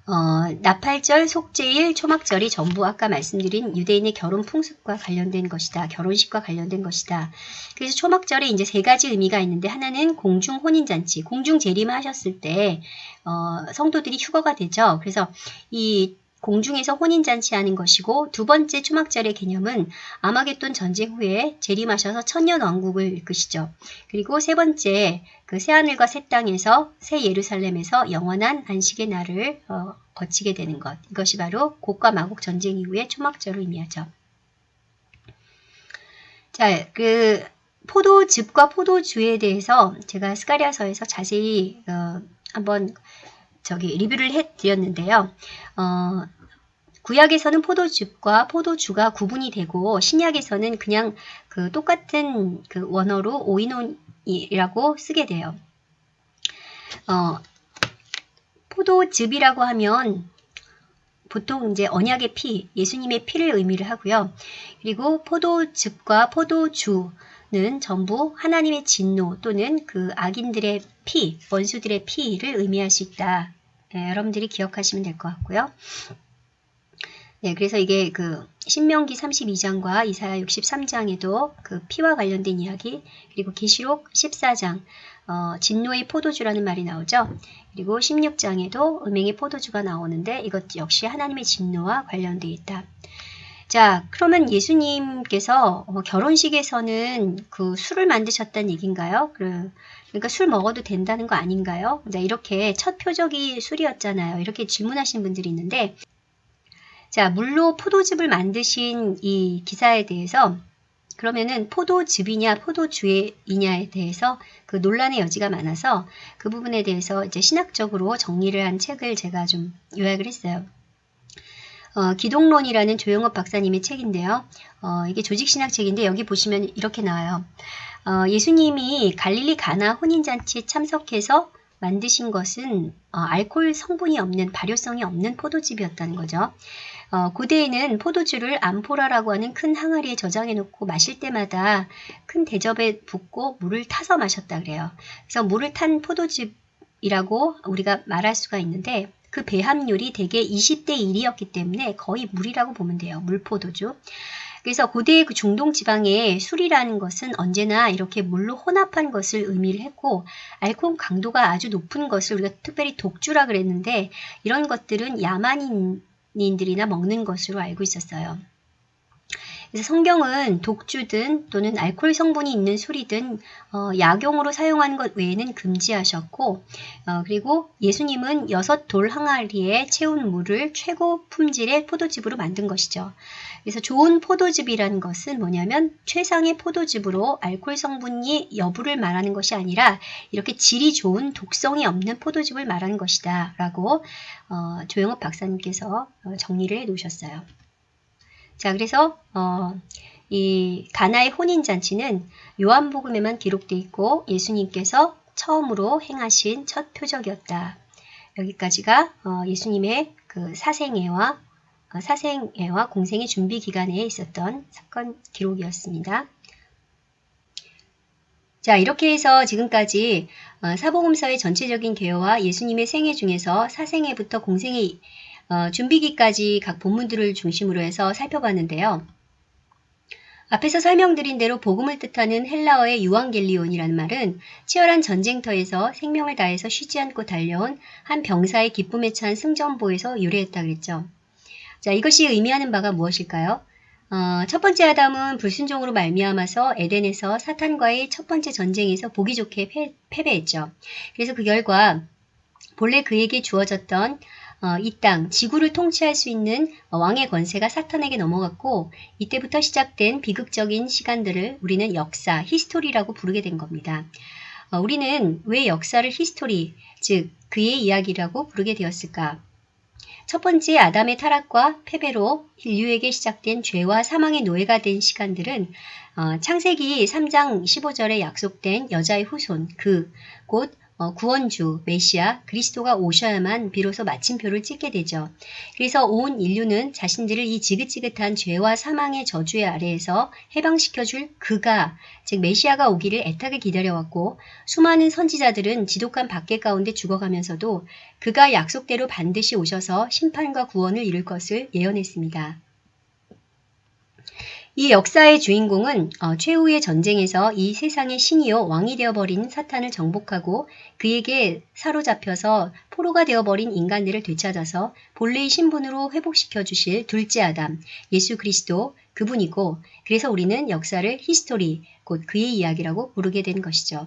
어, 나팔절, 속죄일, 초막절이 전부 아까 말씀드린 유대인의 결혼 풍습과 관련된 것이다. 결혼식과 관련된 것이다. 그래서 초막절에 이제 세 가지 의미가 있는데 하나는 공중 혼인잔치, 공중 재림하셨을 때 어, 성도들이 휴거가 되죠. 그래서 이 공중에서 혼인잔치 하는 것이고 두 번째 초막절의 개념은 아마겟돈 전쟁 후에 재림하셔서 천년 왕국을 이끄시죠. 그리고 세 번째 그 새하늘과 새 땅에서 새 예루살렘에서 영원한 안식의 날을 어, 거치게 되는 것. 이것이 바로 곡과 마곡 전쟁 이후의 초막절을 의미하죠. 자, 그 포도즙과 포도주에 대해서 제가 스가리아서에서 자세히 어, 한번 저기 리뷰를 해드렸는데요. 어, 구약에서는 포도즙과 포도주가 구분이 되고 신약에서는 그냥 그 똑같은 그 원어로 오이논이라고 쓰게 돼요. 어, 포도즙이라고 하면 보통 이제 언약의 피, 예수님의 피를 의미를 하고요. 그리고 포도즙과 포도주는 전부 하나님의 진노 또는 그 악인들의 피, 원수들의 피를 의미할 수 있다. 네, 여러분들이 기억하시면 될 것 같고요. 네, 그래서 이게 그 신명기 32장과 이사야 63장에도 그 피와 관련된 이야기, 그리고 계시록 14장 어, 진노의 포도주라는 말이 나오죠. 그리고 16장에도 음행의 포도주가 나오는데 이것 역시 하나님의 진노와 관련되어 있다. 자, 그러면 예수님께서 어, 결혼식에서는 그 술을 만드셨다는 얘기인가요? 그, 그러니까 술 먹어도 된다는 거 아닌가요? 자, 이렇게 첫 표적이 술이었잖아요. 이렇게 질문하신 분들이 있는데 자, 물로 포도즙을 만드신 이 기사에 대해서 그러면은 포도즙이냐 포도주이냐에 대해서 그 논란의 여지가 많아서 그 부분에 대해서 이제 신학적으로 정리를 한 책을 제가 좀 요약을 했어요. 어, 기독론이라는 조영업 박사님의 책인데요. 어, 이게 조직신학 책인데 여기 보시면 이렇게 나와요. 어, 예수님이 갈릴리 가나 혼인잔치에 참석해서 만드신 것은 어, 알코올 성분이 없는 발효성이 없는 포도즙이었다는 거죠. 어, 고대에는 포도주를 암포라라고 하는 큰 항아리에 저장해 놓고 마실 때마다 큰 대접에 붓고 물을 타서 마셨다 그래요. 그래서 물을 탄 포도즙이라고 우리가 말할 수가 있는데 그 배합률이 대개 20대 1이었기 때문에 거의 물이라고 보면 돼요. 물포도주. 그래서 고대의 그 중동 지방의 술이라는 것은 언제나 이렇게 물로 혼합한 것을 의미를 했고 알코올 강도가 아주 높은 것을 우리가 특별히 독주라 그랬는데 이런 것들은 야만인들이나 먹는 것으로 알고 있었어요. 그래서 성경은 독주든 또는 알코올 성분이 있는 술이든 어, 약용으로 사용하는 것 외에는 금지하셨고 어, 그리고 예수님은 여섯 돌 항아리에 채운 물을 최고 품질의 포도즙으로 만든 것이죠. 그래서 좋은 포도즙이라는 것은 뭐냐면 최상의 포도즙으로 알코올 성분이 여부를 말하는 것이 아니라 이렇게 질이 좋은 독성이 없는 포도즙을 말하는 것이다 라고 어, 조영업 박사님께서 어, 정리를 해 놓으셨어요. 자, 그래서 어, 이 가나의 혼인 잔치는 요한복음에만 기록되어 있고 예수님께서 처음으로 행하신 첫 표적이었다. 여기까지가 어, 예수님의 그 사생애와 어, 사생애와 공생의 준비 기간에 있었던 사건 기록이었습니다. 자 이렇게 해서 지금까지 어, 사복음서의 전체적인 개요와 예수님의 생애 중에서 사생애부터 공생의 어, 준비기까지 각 본문들을 중심으로 해서 살펴봤는데요. 앞에서 설명드린 대로 복음을 뜻하는 헬라어의 유앙겔리온이라는 말은 치열한 전쟁터에서 생명을 다해서 쉬지 않고 달려온 한 병사의 기쁨에 찬 승전보에서 유래했다 그랬죠. 자, 이것이 의미하는 바가 무엇일까요? 어, 첫 번째 아담은 불순종으로 말미암아서 에덴에서 사탄과의 첫 번째 전쟁에서 보기 좋게 패, 패배했죠. 그래서 그 결과 본래 그에게 주어졌던 어, 이 땅, 지구를 통치할 수 있는 왕의 권세가 사탄에게 넘어갔고 이때부터 시작된 비극적인 시간들을 우리는 역사, history라고 부르게 된 겁니다. 어, 우리는 왜 역사를 history, 즉 그의 이야기라고 부르게 되었을까? 첫 번째 아담의 타락과 패배로 인류에게 시작된 죄와 사망의 노예가 된 시간들은 어, 창세기 3장 15절에 약속된 여자의 후손, 그, 곧 어, 구원주, 메시아, 그리스도가 오셔야만 비로소 마침표를 찍게 되죠. 그래서 온 인류는 자신들을 이 지긋지긋한 죄와 사망의 저주의 아래에서 해방시켜줄 그가, 즉 메시아가 오기를 애타게 기다려왔고 수많은 선지자들은 지독한 박해 가운데 죽어가면서도 그가 약속대로 반드시 오셔서 심판과 구원을 이룰 것을 예언했습니다. 이 역사의 주인공은 어, 최후의 전쟁에서 이 세상의 신이요 왕이 되어버린 사탄을 정복하고 그에게 사로잡혀서 포로가 되어버린 인간들을 되찾아서 본래의 신분으로 회복시켜 주실 둘째 아담 예수 그리스도 그분이고 그래서 우리는 역사를 history 곧 그의 이야기라고 부르게 된 것이죠.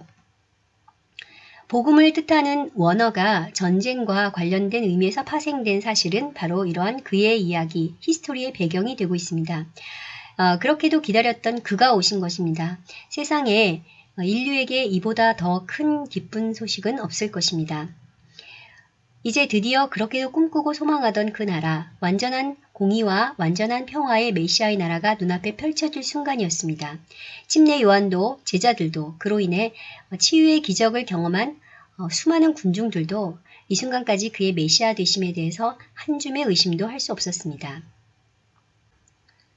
복음을 뜻하는 원어가 전쟁과 관련된 의미에서 파생된 사실은 바로 이러한 그의 이야기, history의 배경이 되고 있습니다. 어, 그렇게도 기다렸던 그가 오신 것입니다. 세상에 인류에게 이보다 더 큰 기쁜 소식은 없을 것입니다. 이제 드디어 그렇게도 꿈꾸고 소망하던 그 나라, 완전한 공의와 완전한 평화의 메시아의 나라가 눈앞에 펼쳐질 순간이었습니다. 침례 요한도 제자들도 그로 인해 치유의 기적을 경험한 어, 수많은 군중들도 이 순간까지 그의 메시아 되심에 대해서 한 줌의 의심도 할 수 없었습니다.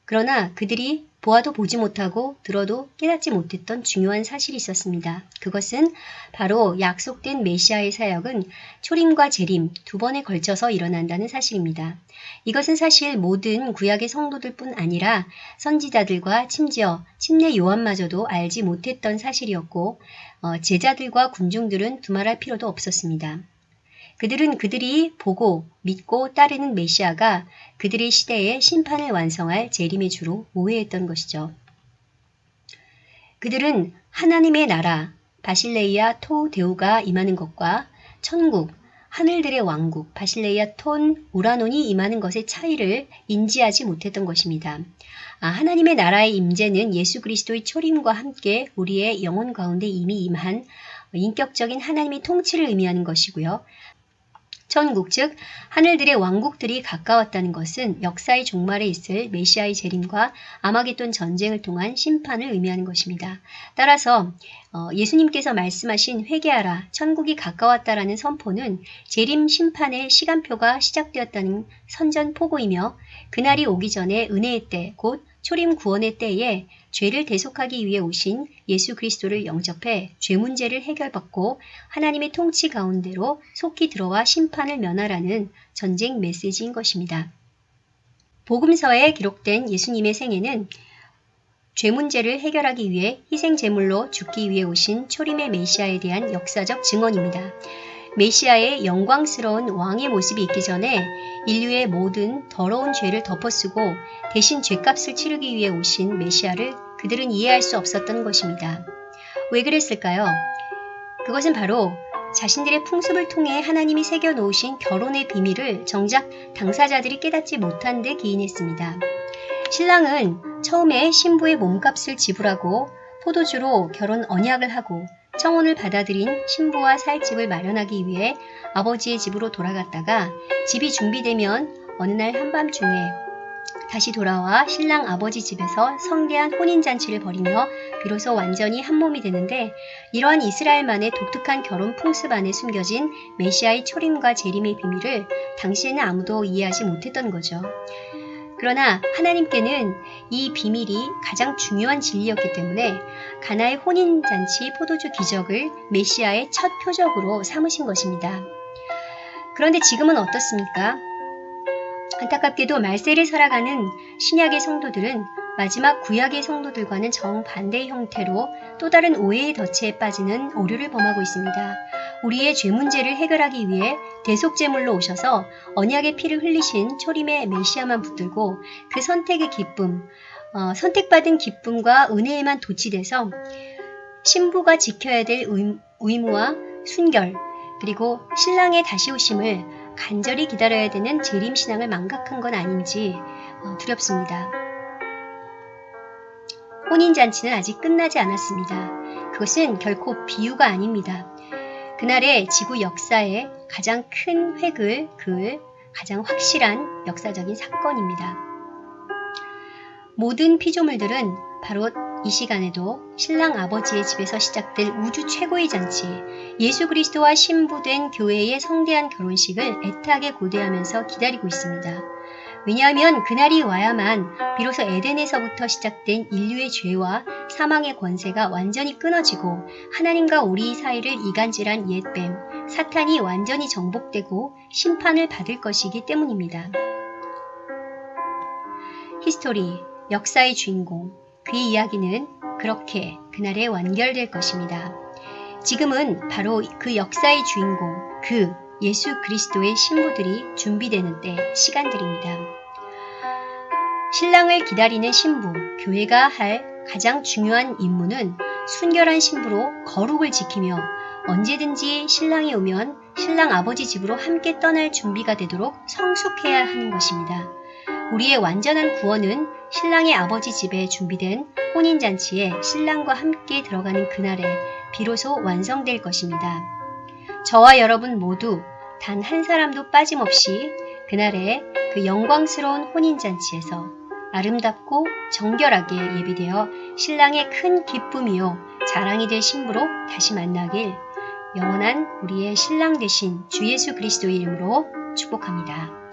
그러나 그들이 보아도 보지 못하고 들어도 깨닫지 못했던 중요한 사실이 있었습니다. 그것은 바로 약속된 메시아의 사역은 초림과 재림 두 번에 걸쳐서 일어난다는 사실입니다. 이것은 사실 모든 구약의 성도들 뿐 아니라 선지자들과 심지어 침례 요한마저도 알지 못했던 사실이었고 어, 제자들과 군중들은 두말할 필요도 없었습니다. 그들은 그들이 보고 믿고 따르는 메시아가 그들의 시대에 심판을 완성할 재림의 주로 오해했던 것이죠. 그들은 하나님의 나라, 바실레이아 토 데오가 임하는 것과 천국, 하늘들의 왕국, 바실레이아 톤 우라논이 임하는 것의 차이를 인지하지 못했던 것입니다. 아, 하나님의 나라의 임재는 예수 그리스도의 초림과 함께 우리의 영혼 가운데 이미 임한 인격적인 하나님의 통치를 의미하는 것이고요. 천국 즉 하늘들의 왕국들이 가까웠다는 것은 역사의 종말에 있을 메시아의 재림과 아마겟돈 전쟁을 통한 심판을 의미하는 것입니다. 따라서 어, 예수님께서 말씀하신 회개하라 천국이 가까웠다라는 선포는 재림 심판의 시간표가 시작되었다는 선전포고이며 그날이 오기 전에 은혜의 때 곧 초림 구원의 때에 죄를 대속하기 위해 오신 예수 그리스도를 영접해 죄 문제를 해결받고 하나님의 통치 가운데로 속히 들어와 심판을 면하라는 전쟁 메시지인 것입니다. 복음서에 기록된 예수님의 생애는 죄 문제를 해결하기 위해 희생 제물로 죽기 위해 오신 초림의 메시아에 대한 역사적 증언입니다. 메시아의 영광스러운 왕의 모습이 있기 전에 인류의 모든 더러운 죄를 덮어쓰고 대신 죄값을 치르기 위해 오신 메시아를 그들은 이해할 수 없었던 것입니다. 왜 그랬을까요? 그것은 바로 자신들의 풍습을 통해 하나님이 새겨놓으신 결혼의 비밀을 정작 당사자들이 깨닫지 못한 데 기인했습니다. 신랑은 처음에 신부의 몸값을 지불하고 포도주로 결혼 언약을 하고 청혼을 받아들인 신부와 살 집을 마련하기 위해 아버지의 집으로 돌아갔다가 집이 준비되면 어느 날 한밤중에 다시 돌아와 신랑 아버지 집에서 성대한 혼인잔치를 벌이며 비로소 완전히 한 몸이 되는데 이러한 이스라엘만의 독특한 결혼 풍습 안에 숨겨진 메시아의 초림과 재림의 비밀을 당시에는 아무도 이해하지 못했던 거죠. 그러나 하나님께는 이 비밀이 가장 중요한 진리였기 때문에 가나의 혼인잔치 포도주 기적을 메시아의 첫 표적으로 삼으신 것입니다. 그런데 지금은 어떻습니까? 안타깝게도 말세를 살아가는 신약의 성도들은 마지막 구약의 성도들과는 정반대의 형태로 또 다른 오해의 덫에 빠지는 오류를 범하고 있습니다. 우리의 죄 문제를 해결하기 위해 대속제물로 오셔서 언약의 피를 흘리신 초림의 메시아만 붙들고 그 선택의 기쁨, 어, 선택받은 기쁨과 은혜에만 도취돼서 신부가 지켜야 될 의무와 순결, 그리고 신랑의 다시 오심을 간절히 기다려야 되는 재림신앙을 망각한 건 아닌지 어, 두렵습니다. 혼인잔치는 아직 끝나지 않았습니다. 그것은 결코 비유가 아닙니다. 그날의 지구 역사의 가장 큰 획을 그을 가장 확실한 역사적인 사건입니다. 모든 피조물들은 바로 이 시간에도 신랑 아버지의 집에서 시작될 우주 최고의 잔치, 예수 그리스도와 신부된 교회의 성대한 결혼식을 애타게 고대하면서 기다리고 있습니다. 왜냐하면 그날이 와야만 비로소 에덴에서부터 시작된 인류의 죄와 사망의 권세가 완전히 끊어지고 하나님과 우리 사이를 이간질한 옛뱀, 사탄이 완전히 정복되고 심판을 받을 것이기 때문입니다. History, 역사의 주인공, 그의 이야기는 그렇게 그날에 완결될 것입니다. 지금은 바로 그 역사의 주인공, 그 예수 그리스도의 신부들이 준비되는 때 시간들입니다. 신랑을 기다리는 신부, 교회가 할 가장 중요한 임무는 순결한 신부로 거룩을 지키며 언제든지 신랑이 오면 신랑 아버지 집으로 함께 떠날 준비가 되도록 성숙해야 하는 것입니다. 우리의 완전한 구원은 신랑의 아버지 집에 준비된 혼인잔치에 신랑과 함께 들어가는 그날에 비로소 완성될 것입니다. 저와 여러분 모두 단 한 사람도 빠짐없이 그날에 그 영광스러운 혼인잔치에서 아름답고 정결하게 예비되어 신랑의 큰 기쁨이요 자랑이 될 신부로 다시 만나길 영원한 우리의 신랑 되신 주 예수 그리스도의 이름으로 축복합니다.